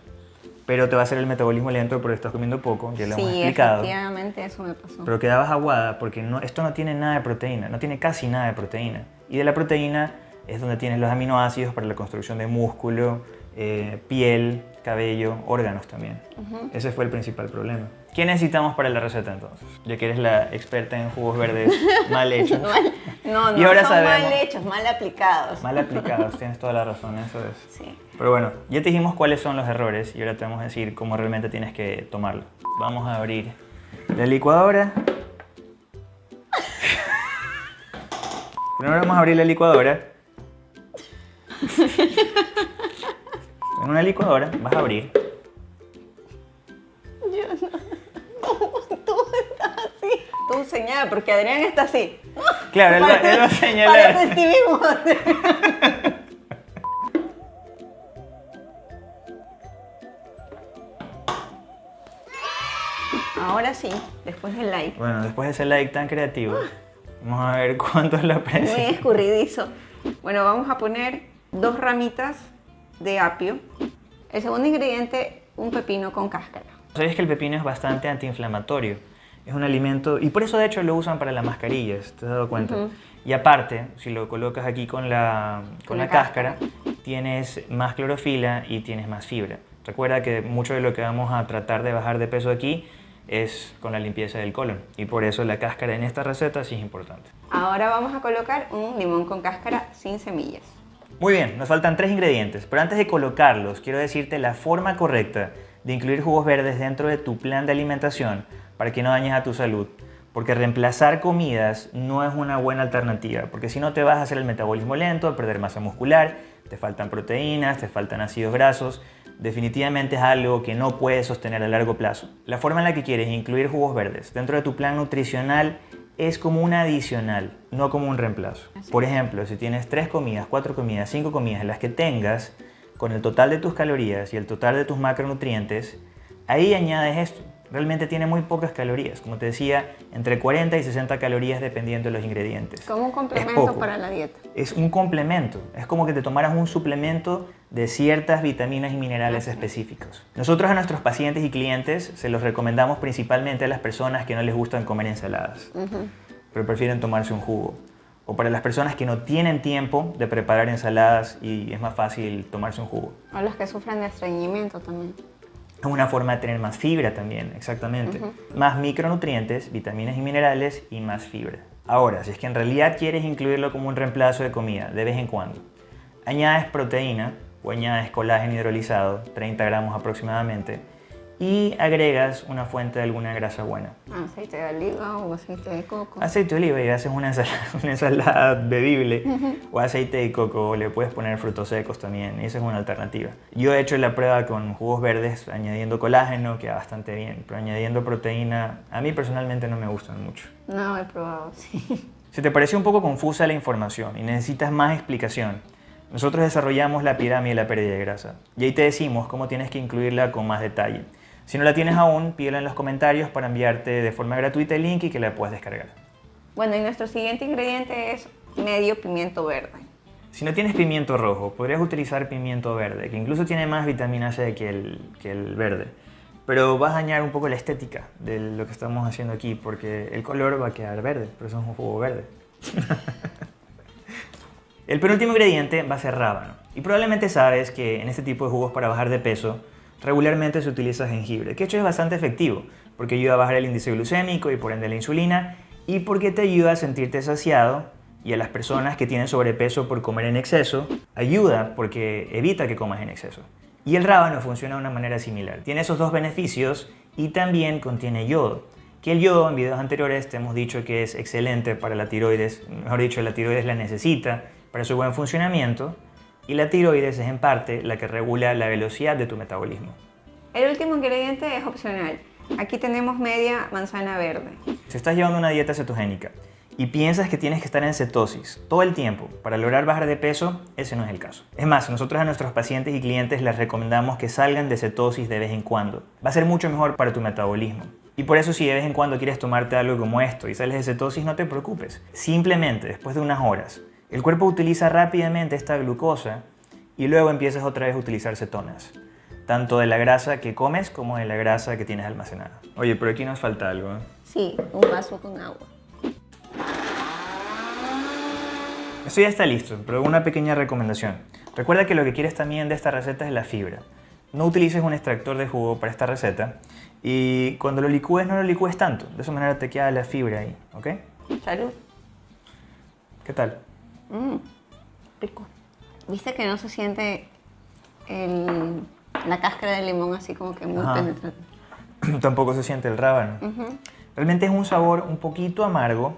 pero te va a hacer el metabolismo lento porque estás comiendo poco, ya lo hemos explicado. Sí, efectivamente eso me pasó. Pero quedabas aguada porque no, esto no tiene nada de proteína, no tiene casi nada de proteína. Y de la proteína es donde tienes los aminoácidos para la construcción de músculo, eh, piel, cabello, órganos también. Ese fue el principal problema. ¿Qué necesitamos para la receta entonces? Ya que eres la experta en jugos verdes <laughs> mal hechos. no, no, y ahora son mal hechos, mal aplicados. Mal aplicados, <laughs> tienes toda la razón, eso es. Sí. Pero bueno, ya te dijimos cuáles son los errores y ahora te vamos a decir cómo realmente tienes que tomarlo. Vamos a abrir la licuadora. <laughs> Primero vamos a abrir la licuadora. <laughs> En una licuadora vas a abrir. Yo no. Tú estás así. Tú señala, porque Adrián está así. Claro, él, va, él va a señalar. Parece Stevie <laughs> Ahora sí, después del like. Bueno, después de ese like tan creativo, vamos a ver cuánto es la presión. Muy escurridizo. Bueno, vamos a poner dos ramitas de apio. El segundo ingrediente, un pepino con cáscara. ¿Sabes que el pepino es bastante antiinflamatorio? Es un alimento, y por eso de hecho lo usan para las mascarillas, ¿te has dado cuenta? Y aparte, si lo colocas aquí con la, con, la, cáscara, tienes más clorofila y tienes más fibra. Recuerda que mucho de lo que vamos a tratar de bajar de peso aquí es con la limpieza del colon y por eso la cáscara en esta receta sí es importante. Ahora vamos a colocar un limón con cáscara sin semillas. Muy bien, nos faltan tres ingredientes, pero antes de colocarlos quiero decirte la forma correcta de incluir jugos verdes dentro de tu plan de alimentación para que no dañes a tu salud. Porque reemplazar comidas no es una buena alternativa, porque si no te vas a hacer el metabolismo lento, a perder masa muscular, te faltan proteínas, te faltan ácidos grasos, definitivamente es algo que no puedes sostener a largo plazo. La forma en la que quieres incluir jugos verdes dentro de tu plan nutricional es como un adicional, no como un reemplazo. Por ejemplo, si tienes tres comidas, cuatro comidas, cinco comidas, las que tengas, con el total de tus calorías y el total de tus macronutrientes, ahí añades esto. Realmente tiene muy pocas calorías, como te decía, entre 40 y 60 calorías dependiendo de los ingredientes. Como un complemento para la dieta. Es un complemento, es como que te tomaras un suplemento de ciertas vitaminas y minerales específicos. Nosotros a nuestros pacientes y clientes se los recomendamos principalmente a las personas que no les gustan comer ensaladas, pero prefieren tomarse un jugo. O para las personas que no tienen tiempo de preparar ensaladas y es más fácil tomarse un jugo. O los que sufren de estreñimiento también. Es una forma de tener más fibra también, exactamente. Más micronutrientes, vitaminas y minerales y más fibra. Ahora, si es que en realidad quieres incluirlo como un reemplazo de comida de vez en cuando, añades proteína o añades colágeno hidrolizado, 30 gramos aproximadamente, y agregas una fuente de alguna grasa buena. Aceite de oliva o aceite de coco. Aceite de oliva y haces una ensalada, <laughs> bebible o aceite de coco, le puedes poner frutos secos también, esa es una alternativa. Yo he hecho la prueba con jugos verdes añadiendo colágeno, queda bastante bien, pero añadiendo proteína, a mí personalmente no me gustan mucho. No, he probado, <laughs> sí. Si te parece un poco confusa la información y necesitas más explicación, nosotros desarrollamos la pirámide de la pérdida de grasa y ahí te decimos cómo tienes que incluirla con más detalle. Si no la tienes aún, pídela en los comentarios para enviarte de forma gratuita el link y que la puedas descargar. Bueno, y nuestro siguiente ingrediente es medio pimiento verde. Si no tienes pimiento rojo, podrías utilizar pimiento verde, que incluso tiene más vitamina C que el, que el verde. Pero vas a dañar un poco la estética de lo que estamos haciendo aquí, porque el color va a quedar verde, pero eso es un jugo verde. <laughs> el penúltimo ingrediente va a ser rábano. Y probablemente sabes que en este tipo de jugos para bajar de peso, regularmente se utiliza jengibre, que hecho es bastante efectivo, porque ayuda a bajar el índice glucémico y por ende la insulina, y porque te ayuda a sentirte saciado y a las personas que tienen sobrepeso por comer en exceso, ayuda porque evita que comas en exceso. Y el rábano funciona de una manera similar. Tiene esos dos beneficios y también contiene yodo. Que el yodo en videos anteriores te hemos dicho que es excelente para la tiroides, mejor dicho, la tiroides la necesita para su buen funcionamiento y la tiroides es en parte la que regula la velocidad de tu metabolismo. El último ingrediente es opcional. Aquí tenemos media manzana verde. Si estás llevando una dieta cetogénica y piensas que tienes que estar en cetosis todo el tiempo para lograr bajar de peso, ese no es el caso. Es más, nosotros a nuestros pacientes y clientes les recomendamos que salgan de cetosis de vez en cuando. Va a ser mucho mejor para tu metabolismo. Y por eso si de vez en cuando quieres tomarte algo como esto y sales de cetosis, no te preocupes. Simplemente después de unas horas el cuerpo utiliza rápidamente esta glucosa y luego empiezas otra vez a utilizar cetonas, tanto de la grasa que comes como de la grasa que tienes almacenada. Oye, pero aquí nos falta algo. ¿eh? Sí, un vaso con agua. Esto ya está listo, pero una pequeña recomendación. Recuerda que lo que quieres también de esta receta es la fibra. No utilices un extractor de jugo para esta receta y cuando lo licúes no lo licúes tanto. De esa manera te queda la fibra ahí, ¿ok? Salud. ¿Qué tal? Mmm, rico. ¿Viste que no se siente el, la cáscara del limón así como que muy penetrante? <clears throat> Tampoco se siente el rábano. Realmente es un sabor un poquito amargo,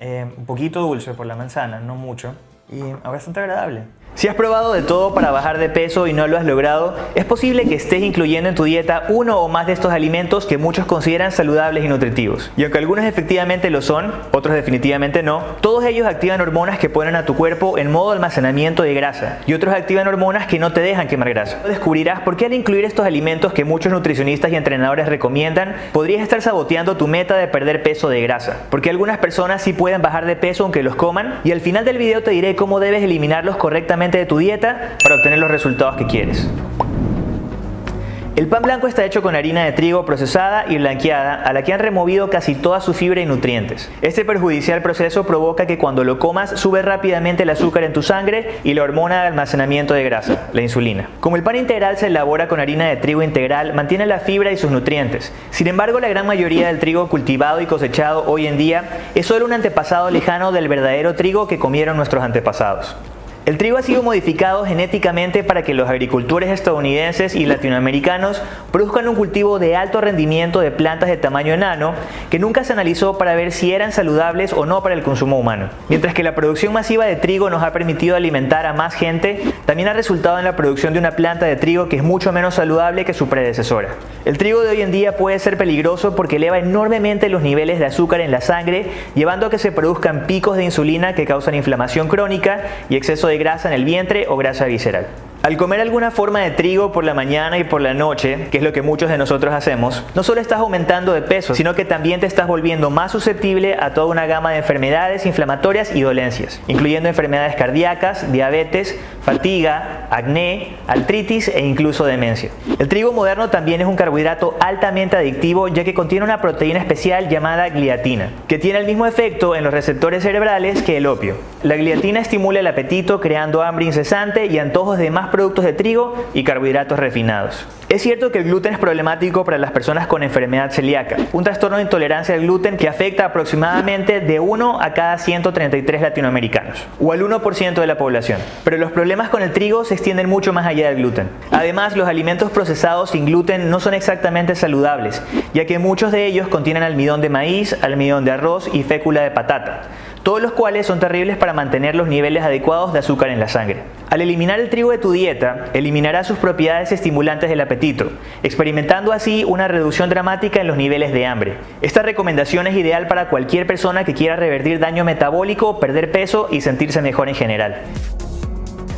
eh, un poquito dulce por la manzana, no mucho, y bastante agradable. Si has probado de todo para bajar de peso y no lo has logrado, es posible que estés incluyendo en tu dieta uno o más de estos alimentos que muchos consideran saludables y nutritivos. Y aunque algunos efectivamente lo son, otros definitivamente no, todos ellos activan hormonas que ponen a tu cuerpo en modo almacenamiento de grasa y otros activan hormonas que no te dejan quemar grasa. Descubrirás por qué al incluir estos alimentos que muchos nutricionistas y entrenadores recomiendan, podrías estar saboteando tu meta de perder peso de grasa. Porque algunas personas sí pueden bajar de peso aunque los coman y al final del video te diré cómo debes eliminarlos correctamente de tu dieta para obtener los resultados que quieres. El pan blanco está hecho con harina de trigo procesada y blanqueada a la que han removido casi toda su fibra y nutrientes. Este perjudicial proceso provoca que cuando lo comas sube rápidamente el azúcar en tu sangre y la hormona de almacenamiento de grasa, la insulina. Como el pan integral se elabora con harina de trigo integral, mantiene la fibra y sus nutrientes. Sin embargo, la gran mayoría del trigo cultivado y cosechado hoy en día es solo un antepasado lejano del verdadero trigo que comieron nuestros antepasados. El trigo ha sido modificado genéticamente para que los agricultores estadounidenses y latinoamericanos produzcan un cultivo de alto rendimiento de plantas de tamaño enano que nunca se analizó para ver si eran saludables o no para el consumo humano. Mientras que la producción masiva de trigo nos ha permitido alimentar a más gente, también ha resultado en la producción de una planta de trigo que es mucho menos saludable que su predecesora. El trigo de hoy en día puede ser peligroso porque eleva enormemente los niveles de azúcar en la sangre, llevando a que se produzcan picos de insulina que causan inflamación crónica y exceso de de grasa en el vientre o grasa visceral. Al comer alguna forma de trigo por la mañana y por la noche, que es lo que muchos de nosotros hacemos, no solo estás aumentando de peso, sino que también te estás volviendo más susceptible a toda una gama de enfermedades inflamatorias y dolencias, incluyendo enfermedades cardíacas, diabetes, fatiga, acné, artritis e incluso demencia. El trigo moderno también es un carbohidrato altamente adictivo ya que contiene una proteína especial llamada gliatina, que tiene el mismo efecto en los receptores cerebrales que el opio. La gliatina estimula el apetito creando hambre incesante y antojos de más productos de trigo y carbohidratos refinados. Es cierto que el gluten es problemático para las personas con enfermedad celíaca, un trastorno de intolerancia al gluten que afecta aproximadamente de 1 a cada 133 latinoamericanos, o al 1% de la población. Pero los problemas con el trigo se extienden mucho más allá del gluten. Además, los alimentos procesados sin gluten no son exactamente saludables, ya que muchos de ellos contienen almidón de maíz, almidón de arroz y fécula de patata todos los cuales son terribles para mantener los niveles adecuados de azúcar en la sangre. Al eliminar el trigo de tu dieta, eliminarás sus propiedades estimulantes del apetito, experimentando así una reducción dramática en los niveles de hambre. Esta recomendación es ideal para cualquier persona que quiera revertir daño metabólico, perder peso y sentirse mejor en general.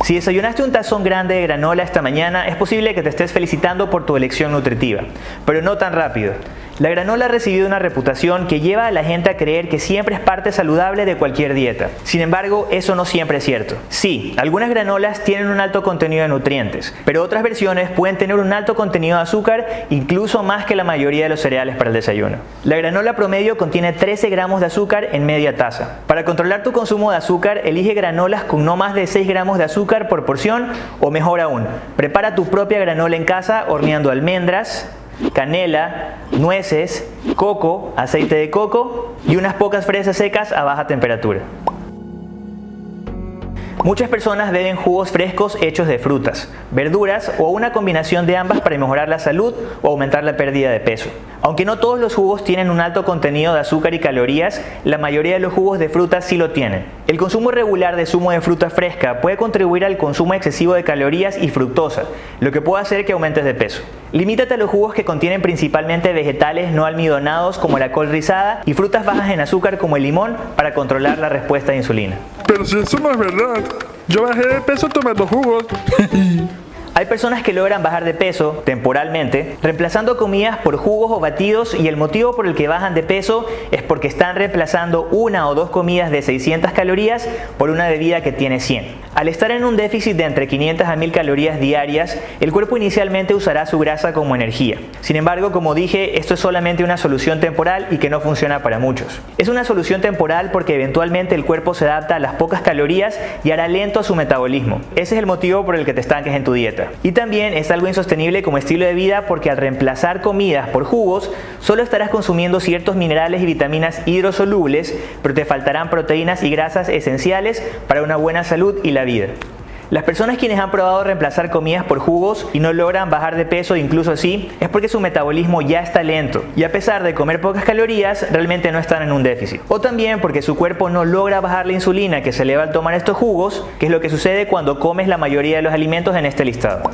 Si desayunaste un tazón grande de granola esta mañana, es posible que te estés felicitando por tu elección nutritiva, pero no tan rápido. La granola ha recibido una reputación que lleva a la gente a creer que siempre es parte saludable de cualquier dieta. Sin embargo, eso no siempre es cierto. Sí, algunas granolas tienen un alto contenido de nutrientes, pero otras versiones pueden tener un alto contenido de azúcar, incluso más que la mayoría de los cereales para el desayuno. La granola promedio contiene 13 gramos de azúcar en media taza. Para controlar tu consumo de azúcar, elige granolas con no más de 6 gramos de azúcar por porción o mejor aún, prepara tu propia granola en casa horneando almendras, canela, nueces, coco, aceite de coco y unas pocas fresas secas a baja temperatura. Muchas personas beben jugos frescos hechos de frutas, verduras o una combinación de ambas para mejorar la salud o aumentar la pérdida de peso. Aunque no todos los jugos tienen un alto contenido de azúcar y calorías, la mayoría de los jugos de fruta sí lo tienen. El consumo regular de zumo de fruta fresca puede contribuir al consumo excesivo de calorías y fructosa, lo que puede hacer que aumentes de peso. Limítate a los jugos que contienen principalmente vegetales no almidonados como la col rizada y frutas bajas en azúcar como el limón para controlar la respuesta de insulina. Pero si eso no es verdad, yo bajé de peso tomando jugos. <laughs> Hay personas que logran bajar de peso temporalmente reemplazando comidas por jugos o batidos y el motivo por el que bajan de peso es porque están reemplazando una o dos comidas de 600 calorías por una bebida que tiene 100. Al estar en un déficit de entre 500 a 1000 calorías diarias, el cuerpo inicialmente usará su grasa como energía. Sin embargo, como dije, esto es solamente una solución temporal y que no funciona para muchos. Es una solución temporal porque eventualmente el cuerpo se adapta a las pocas calorías y hará lento su metabolismo. Ese es el motivo por el que te estanques en tu dieta. Y también es algo insostenible como estilo de vida porque al reemplazar comidas por jugos, solo estarás consumiendo ciertos minerales y vitaminas hidrosolubles, pero te faltarán proteínas y grasas esenciales para una buena salud y la vida. Las personas quienes han probado reemplazar comidas por jugos y no logran bajar de peso incluso así, es porque su metabolismo ya está lento y a pesar de comer pocas calorías, realmente no están en un déficit. O también porque su cuerpo no logra bajar la insulina que se eleva al tomar estos jugos, que es lo que sucede cuando comes la mayoría de los alimentos en este listado.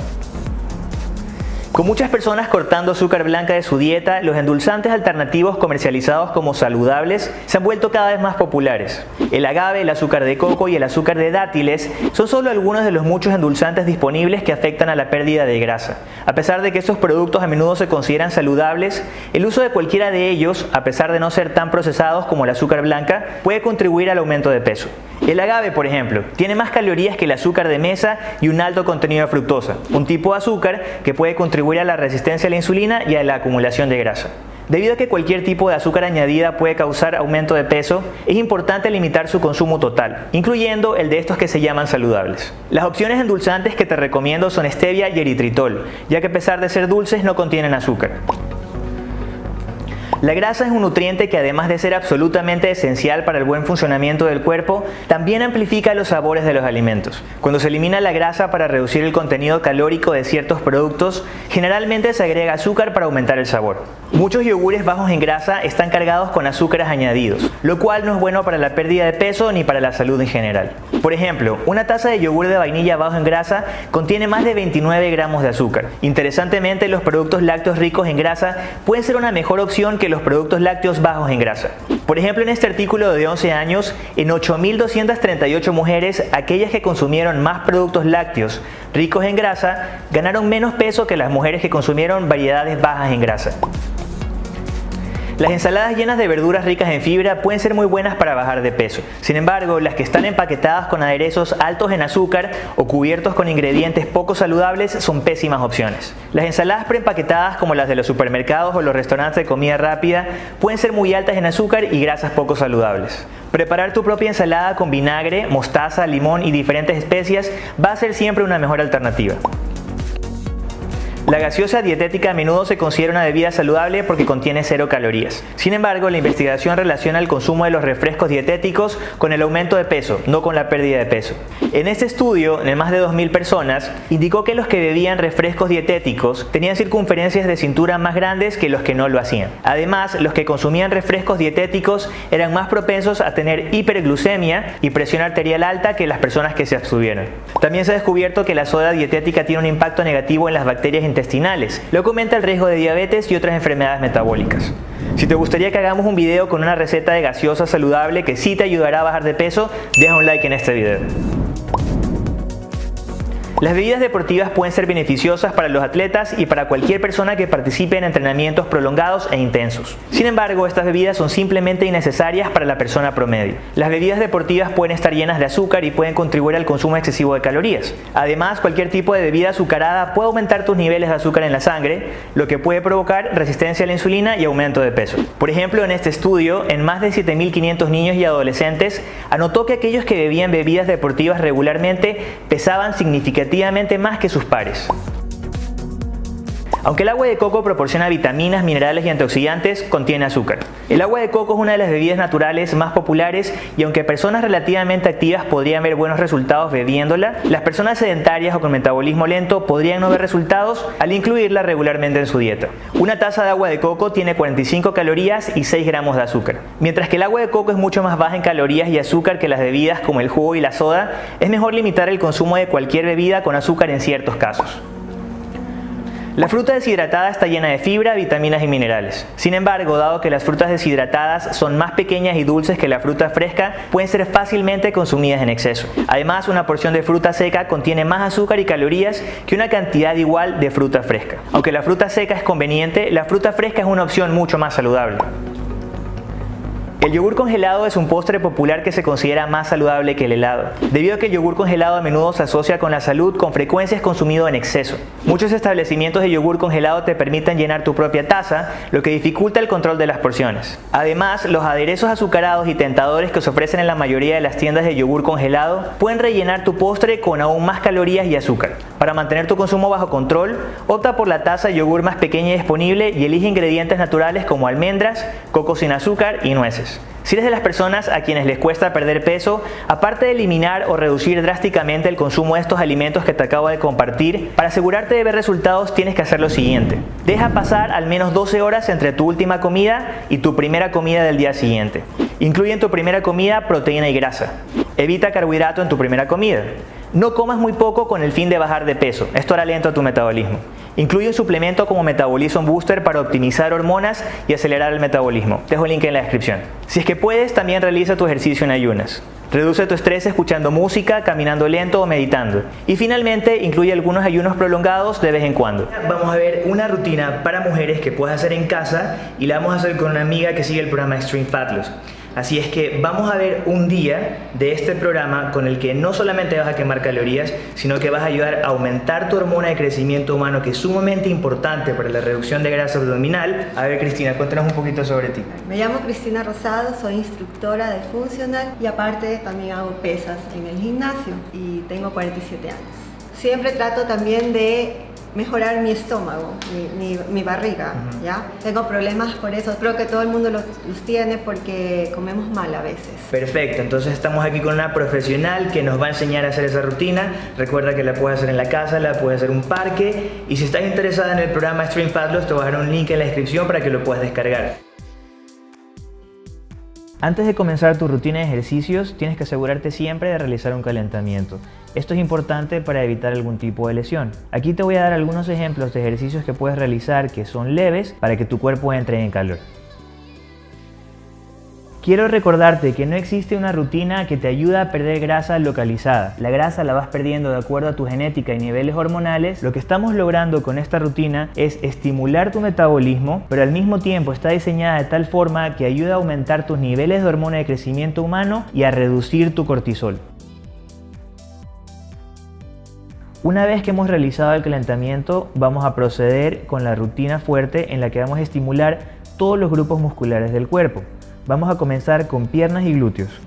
Con muchas personas cortando azúcar blanca de su dieta, los endulzantes alternativos comercializados como saludables se han vuelto cada vez más populares. El agave, el azúcar de coco y el azúcar de dátiles son solo algunos de los muchos endulzantes disponibles que afectan a la pérdida de grasa. A pesar de que estos productos a menudo se consideran saludables, el uso de cualquiera de ellos, a pesar de no ser tan procesados como el azúcar blanca, puede contribuir al aumento de peso. El agave, por ejemplo, tiene más calorías que el azúcar de mesa y un alto contenido de fructosa, un tipo de azúcar que puede contribuir a la resistencia a la insulina y a la acumulación de grasa. Debido a que cualquier tipo de azúcar añadida puede causar aumento de peso, es importante limitar su consumo total, incluyendo el de estos que se llaman saludables. Las opciones endulzantes que te recomiendo son stevia y eritritol, ya que a pesar de ser dulces no contienen azúcar. La grasa es un nutriente que además de ser absolutamente esencial para el buen funcionamiento del cuerpo, también amplifica los sabores de los alimentos. Cuando se elimina la grasa para reducir el contenido calórico de ciertos productos, generalmente se agrega azúcar para aumentar el sabor. Muchos yogures bajos en grasa están cargados con azúcares añadidos, lo cual no es bueno para la pérdida de peso ni para la salud en general. Por ejemplo, una taza de yogur de vainilla bajo en grasa contiene más de 29 gramos de azúcar. Interesantemente, los productos lácteos ricos en grasa pueden ser una mejor opción que los productos lácteos bajos en grasa. Por ejemplo, en este artículo de 11 años, en 8.238 mujeres, aquellas que consumieron más productos lácteos ricos en grasa, ganaron menos peso que las mujeres que consumieron variedades bajas en grasa. Las ensaladas llenas de verduras ricas en fibra pueden ser muy buenas para bajar de peso. Sin embargo, las que están empaquetadas con aderezos altos en azúcar o cubiertos con ingredientes poco saludables son pésimas opciones. Las ensaladas preempaquetadas como las de los supermercados o los restaurantes de comida rápida pueden ser muy altas en azúcar y grasas poco saludables. Preparar tu propia ensalada con vinagre, mostaza, limón y diferentes especias va a ser siempre una mejor alternativa. La gaseosa dietética a menudo se considera una bebida saludable porque contiene cero calorías. Sin embargo, la investigación relaciona el consumo de los refrescos dietéticos con el aumento de peso, no con la pérdida de peso. En este estudio, en más de 2.000 personas, indicó que los que bebían refrescos dietéticos tenían circunferencias de cintura más grandes que los que no lo hacían. Además, los que consumían refrescos dietéticos eran más propensos a tener hiperglucemia y presión arterial alta que las personas que se abstuvieron. También se ha descubierto que la soda dietética tiene un impacto negativo en las bacterias intestinales lo que aumenta el riesgo de diabetes y otras enfermedades metabólicas. Si te gustaría que hagamos un video con una receta de gaseosa saludable que sí te ayudará a bajar de peso, deja un like en este video. Las bebidas deportivas pueden ser beneficiosas para los atletas y para cualquier persona que participe en entrenamientos prolongados e intensos. Sin embargo, estas bebidas son simplemente innecesarias para la persona promedio. Las bebidas deportivas pueden estar llenas de azúcar y pueden contribuir al consumo excesivo de calorías. Además, cualquier tipo de bebida azucarada puede aumentar tus niveles de azúcar en la sangre, lo que puede provocar resistencia a la insulina y aumento de peso. Por ejemplo, en este estudio, en más de 7.500 niños y adolescentes, anotó que aquellos que bebían bebidas deportivas regularmente pesaban significativamente más que sus pares. Aunque el agua de coco proporciona vitaminas, minerales y antioxidantes, contiene azúcar. El agua de coco es una de las bebidas naturales más populares y aunque personas relativamente activas podrían ver buenos resultados bebiéndola, las personas sedentarias o con metabolismo lento podrían no ver resultados al incluirla regularmente en su dieta. Una taza de agua de coco tiene 45 calorías y 6 gramos de azúcar. Mientras que el agua de coco es mucho más baja en calorías y azúcar que las bebidas como el jugo y la soda, es mejor limitar el consumo de cualquier bebida con azúcar en ciertos casos. La fruta deshidratada está llena de fibra, vitaminas y minerales. Sin embargo, dado que las frutas deshidratadas son más pequeñas y dulces que la fruta fresca, pueden ser fácilmente consumidas en exceso. Además, una porción de fruta seca contiene más azúcar y calorías que una cantidad igual de fruta fresca. Aunque la fruta seca es conveniente, la fruta fresca es una opción mucho más saludable. El yogur congelado es un postre popular que se considera más saludable que el helado, debido a que el yogur congelado a menudo se asocia con la salud, con frecuencia es consumido en exceso. Muchos establecimientos de yogur congelado te permiten llenar tu propia taza, lo que dificulta el control de las porciones. Además, los aderezos azucarados y tentadores que se ofrecen en la mayoría de las tiendas de yogur congelado pueden rellenar tu postre con aún más calorías y azúcar. Para mantener tu consumo bajo control, opta por la taza de yogur más pequeña disponible y elige ingredientes naturales como almendras, coco sin azúcar y nueces. Si eres de las personas a quienes les cuesta perder peso, aparte de eliminar o reducir drásticamente el consumo de estos alimentos que te acabo de compartir, para asegurarte de ver resultados tienes que hacer lo siguiente. Deja pasar al menos 12 horas entre tu última comida y tu primera comida del día siguiente. Incluye en tu primera comida proteína y grasa. Evita carbohidrato en tu primera comida. No comas muy poco con el fin de bajar de peso. Esto hará lento tu metabolismo. Incluye un suplemento como Metabolism Booster para optimizar hormonas y acelerar el metabolismo. Dejo el link en la descripción. Si es que puedes, también realiza tu ejercicio en ayunas. Reduce tu estrés escuchando música, caminando lento o meditando. Y finalmente, incluye algunos ayunos prolongados de vez en cuando. Vamos a ver una rutina para mujeres que puedes hacer en casa y la vamos a hacer con una amiga que sigue el programa Extreme Fat Loss. Así es que vamos a ver un día de este programa con el que no solamente vas a quemar calorías, sino que vas a ayudar a aumentar tu hormona de crecimiento humano, que es sumamente importante para la reducción de grasa abdominal. A ver, Cristina, cuéntanos un poquito sobre ti. Me llamo Cristina Rosado, soy instructora de funcional y aparte también hago pesas en el gimnasio y tengo 47 años. Siempre trato también de mejorar mi estómago, mi, barriga, ¿ya? Tengo problemas por eso, creo que todo el mundo los, tiene porque comemos mal a veces. Perfecto, entonces estamos aquí con una profesional que nos va a enseñar a hacer esa rutina. Recuerda que la puedes hacer en la casa, la puedes hacer en un parque y si estás interesada en el programa Stream Fat Loss te voy a dejar un link en la descripción para que lo puedas descargar. Antes de comenzar tu rutina de ejercicios, tienes que asegurarte siempre de realizar un calentamiento. Esto es importante para evitar algún tipo de lesión. Aquí te voy a dar algunos ejemplos de ejercicios que puedes realizar que son leves para que tu cuerpo entre en calor. Quiero recordarte que no existe una rutina que te ayude a perder grasa localizada. La grasa la vas perdiendo de acuerdo a tu genética y niveles hormonales. Lo que estamos logrando con esta rutina es estimular tu metabolismo, pero al mismo tiempo está diseñada de tal forma que ayuda a aumentar tus niveles de hormona de crecimiento humano y a reducir tu cortisol. Una vez que hemos realizado el calentamiento, vamos a proceder con la rutina fuerte en la que vamos a estimular todos los grupos musculares del cuerpo. Vamos a comenzar con piernas y glúteos.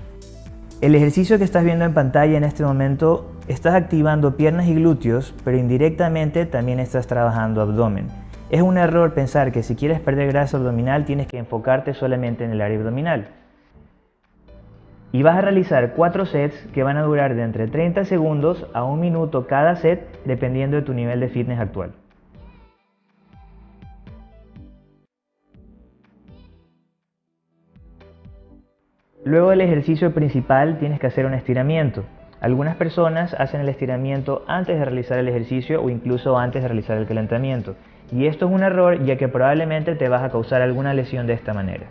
El ejercicio que estás viendo en pantalla en este momento, estás activando piernas y glúteos, pero indirectamente también estás trabajando abdomen. Es un error pensar que si quieres perder grasa abdominal tienes que enfocarte solamente en el área abdominal. Y vas a realizar 4 sets que van a durar de entre 30 segundos a 1 minuto cada set dependiendo de tu nivel de fitness actual. Luego del ejercicio principal tienes que hacer un estiramiento. Algunas personas hacen el estiramiento antes de realizar el ejercicio o incluso antes de realizar el calentamiento. Y esto es un error ya que probablemente te vas a causar alguna lesión de esta manera.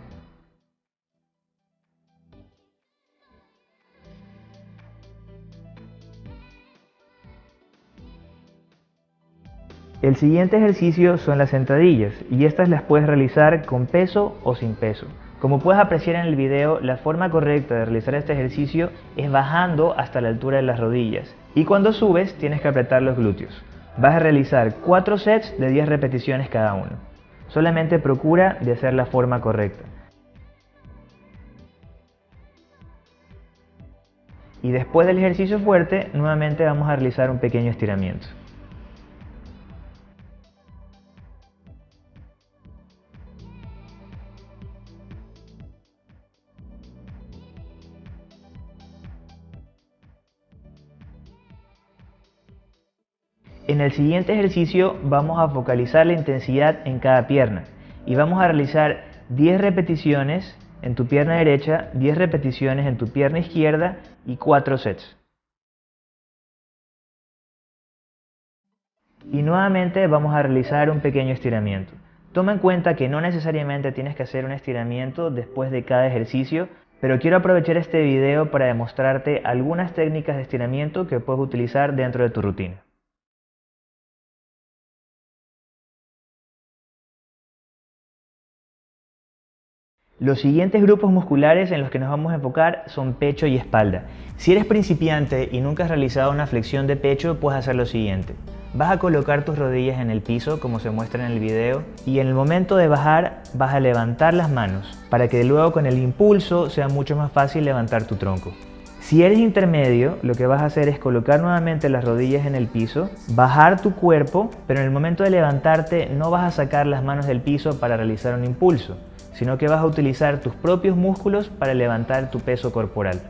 El siguiente ejercicio son las sentadillas y estas las puedes realizar con peso o sin peso. Como puedes apreciar en el video, la forma correcta de realizar este ejercicio es bajando hasta la altura de las rodillas. Y cuando subes, tienes que apretar los glúteos. Vas a realizar 4 sets de 10 repeticiones cada uno. Solamente procura de hacer la forma correcta. Y después del ejercicio fuerte, nuevamente vamos a realizar un pequeño estiramiento. En el siguiente ejercicio vamos a focalizar la intensidad en cada pierna y vamos a realizar 10 repeticiones en tu pierna derecha, 10 repeticiones en tu pierna izquierda y 4 sets. Y nuevamente vamos a realizar un pequeño estiramiento. Toma en cuenta que no necesariamente tienes que hacer un estiramiento después de cada ejercicio, pero quiero aprovechar este video para demostrarte algunas técnicas de estiramiento que puedes utilizar dentro de tu rutina. Los siguientes grupos musculares en los que nos vamos a enfocar son pecho y espalda. Si eres principiante y nunca has realizado una flexión de pecho, puedes hacer lo siguiente. Vas a colocar tus rodillas en el piso, como se muestra en el video, y en el momento de bajar vas a levantar las manos, para que luego con el impulso sea mucho más fácil levantar tu tronco. Si eres intermedio, lo que vas a hacer es colocar nuevamente las rodillas en el piso, bajar tu cuerpo, pero en el momento de levantarte no vas a sacar las manos del piso para realizar un impulso sino que vas a utilizar tus propios músculos para levantar tu peso corporal.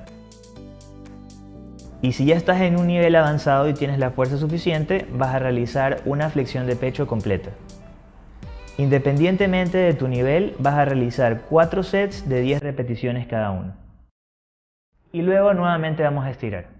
Y si ya estás en un nivel avanzado y tienes la fuerza suficiente, vas a realizar una flexión de pecho completa. Independientemente de tu nivel, vas a realizar 4 sets de 10 repeticiones cada uno. Y luego nuevamente vamos a estirar.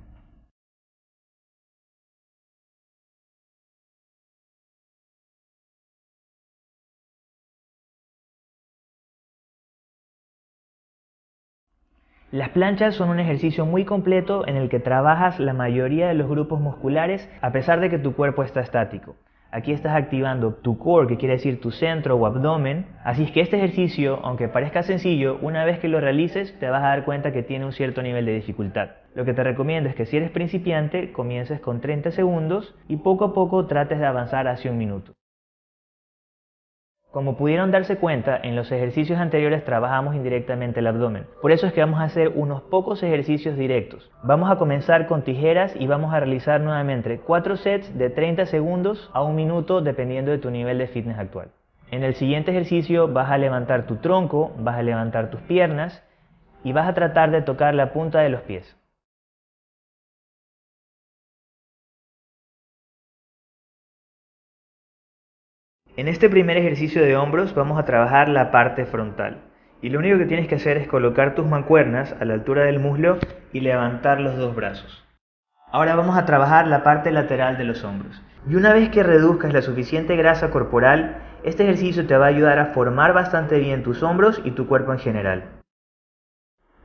Las planchas son un ejercicio muy completo en el que trabajas la mayoría de los grupos musculares a pesar de que tu cuerpo está estático. Aquí estás activando tu core, que quiere decir tu centro o abdomen. Así es que este ejercicio, aunque parezca sencillo, una vez que lo realices te vas a dar cuenta que tiene un cierto nivel de dificultad. Lo que te recomiendo es que si eres principiante, comiences con 30 segundos y poco a poco trates de avanzar hacia un minuto. Como pudieron darse cuenta, en los ejercicios anteriores trabajamos indirectamente el abdomen. Por eso es que vamos a hacer unos pocos ejercicios directos. Vamos a comenzar con tijeras y vamos a realizar nuevamente 4 sets de 30 segundos a un minuto dependiendo de tu nivel de fitness actual. En el siguiente ejercicio vas a levantar tu tronco, vas a levantar tus piernas y vas a tratar de tocar la punta de los pies. En este primer ejercicio de hombros vamos a trabajar la parte frontal. Y lo único que tienes que hacer es colocar tus mancuernas a la altura del muslo y levantar los dos brazos. Ahora vamos a trabajar la parte lateral de los hombros. Y una vez que reduzcas la suficiente grasa corporal, este ejercicio te va a ayudar a formar bastante bien tus hombros y tu cuerpo en general.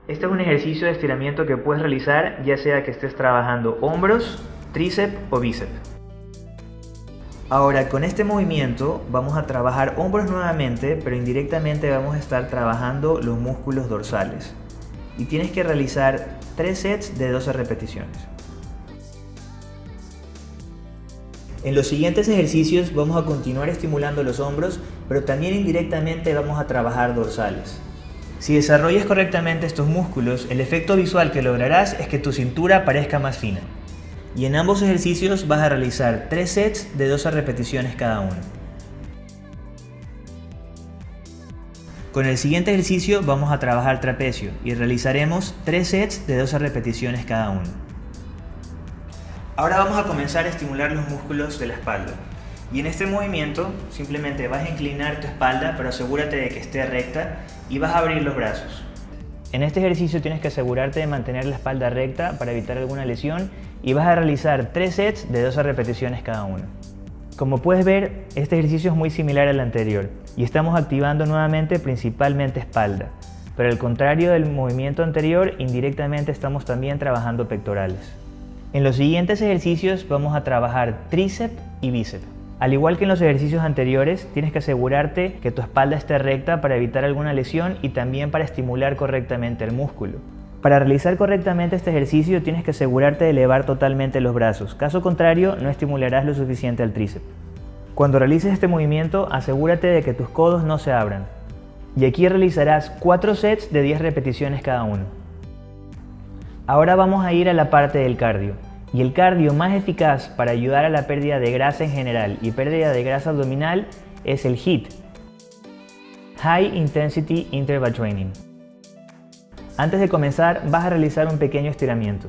Este es un ejercicio de estiramiento que puedes realizar ya sea que estés trabajando hombros, tríceps o bíceps. Ahora con este movimiento vamos a trabajar hombros nuevamente, pero indirectamente vamos a estar trabajando los músculos dorsales. Y tienes que realizar 3 sets de 12 repeticiones. En los siguientes ejercicios vamos a continuar estimulando los hombros, pero también indirectamente vamos a trabajar dorsales. Si desarrollas correctamente estos músculos, el efecto visual que lograrás es que tu cintura parezca más fina. Y en ambos ejercicios vas a realizar 3 sets de 12 repeticiones cada uno. Con el siguiente ejercicio vamos a trabajar trapecio y realizaremos 3 sets de 12 repeticiones cada uno. Ahora vamos a comenzar a estimular los músculos de la espalda. Y en este movimiento simplemente vas a inclinar tu espalda, pero asegúrate de que esté recta y vas a abrir los brazos. En este ejercicio tienes que asegurarte de mantener la espalda recta para evitar alguna lesión y vas a realizar 3 sets de 12 repeticiones cada uno. Como puedes ver, este ejercicio es muy similar al anterior y estamos activando nuevamente principalmente espalda, pero al contrario del movimiento anterior, indirectamente estamos también trabajando pectorales. En los siguientes ejercicios vamos a trabajar tríceps y bíceps. Al igual que en los ejercicios anteriores, tienes que asegurarte que tu espalda esté recta para evitar alguna lesión y también para estimular correctamente el músculo. Para realizar correctamente este ejercicio tienes que asegurarte de elevar totalmente los brazos, caso contrario no estimularás lo suficiente al tríceps. Cuando realices este movimiento asegúrate de que tus codos no se abran. Y aquí realizarás 4 sets de 10 repeticiones cada uno. Ahora vamos a ir a la parte del cardio. Y el cardio más eficaz para ayudar a la pérdida de grasa en general y pérdida de grasa abdominal es el HIIT, High Intensity Interval Training. Antes de comenzar vas a realizar un pequeño estiramiento.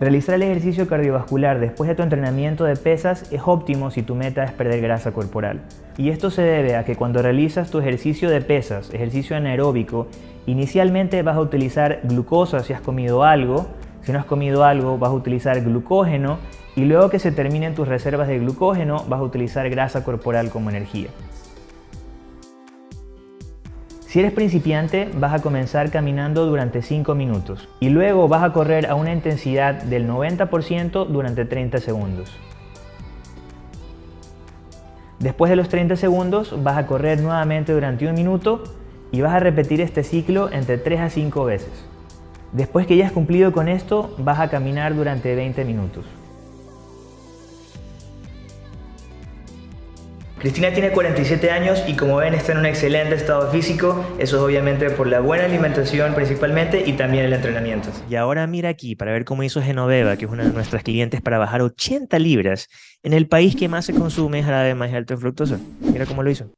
Realizar el ejercicio cardiovascular después de tu entrenamiento de pesas es óptimo si tu meta es perder grasa corporal. Y esto se debe a que cuando realizas tu ejercicio de pesas, ejercicio anaeróbico, inicialmente vas a utilizar glucosa si has comido algo, si no has comido algo, vas a utilizar glucógeno y luego que se terminen tus reservas de glucógeno, vas a utilizar grasa corporal como energía. Si eres principiante, vas a comenzar caminando durante 5 minutos y luego vas a correr a una intensidad del 90% durante 30 segundos. Después de los 30 segundos, vas a correr nuevamente durante un minuto y vas a repetir este ciclo entre 3 a 5 veces. Después que ya has cumplido con esto, vas a caminar durante 20 minutos. Cristina tiene 47 años y como ven está en un excelente estado físico, eso es obviamente por la buena alimentación principalmente y también el entrenamiento. Y ahora mira aquí para ver cómo hizo Genoveva, que es una de nuestras clientes, para bajar 80 libras en el país que más se consume jarabe más alto en fructosa. Mira cómo lo hizo.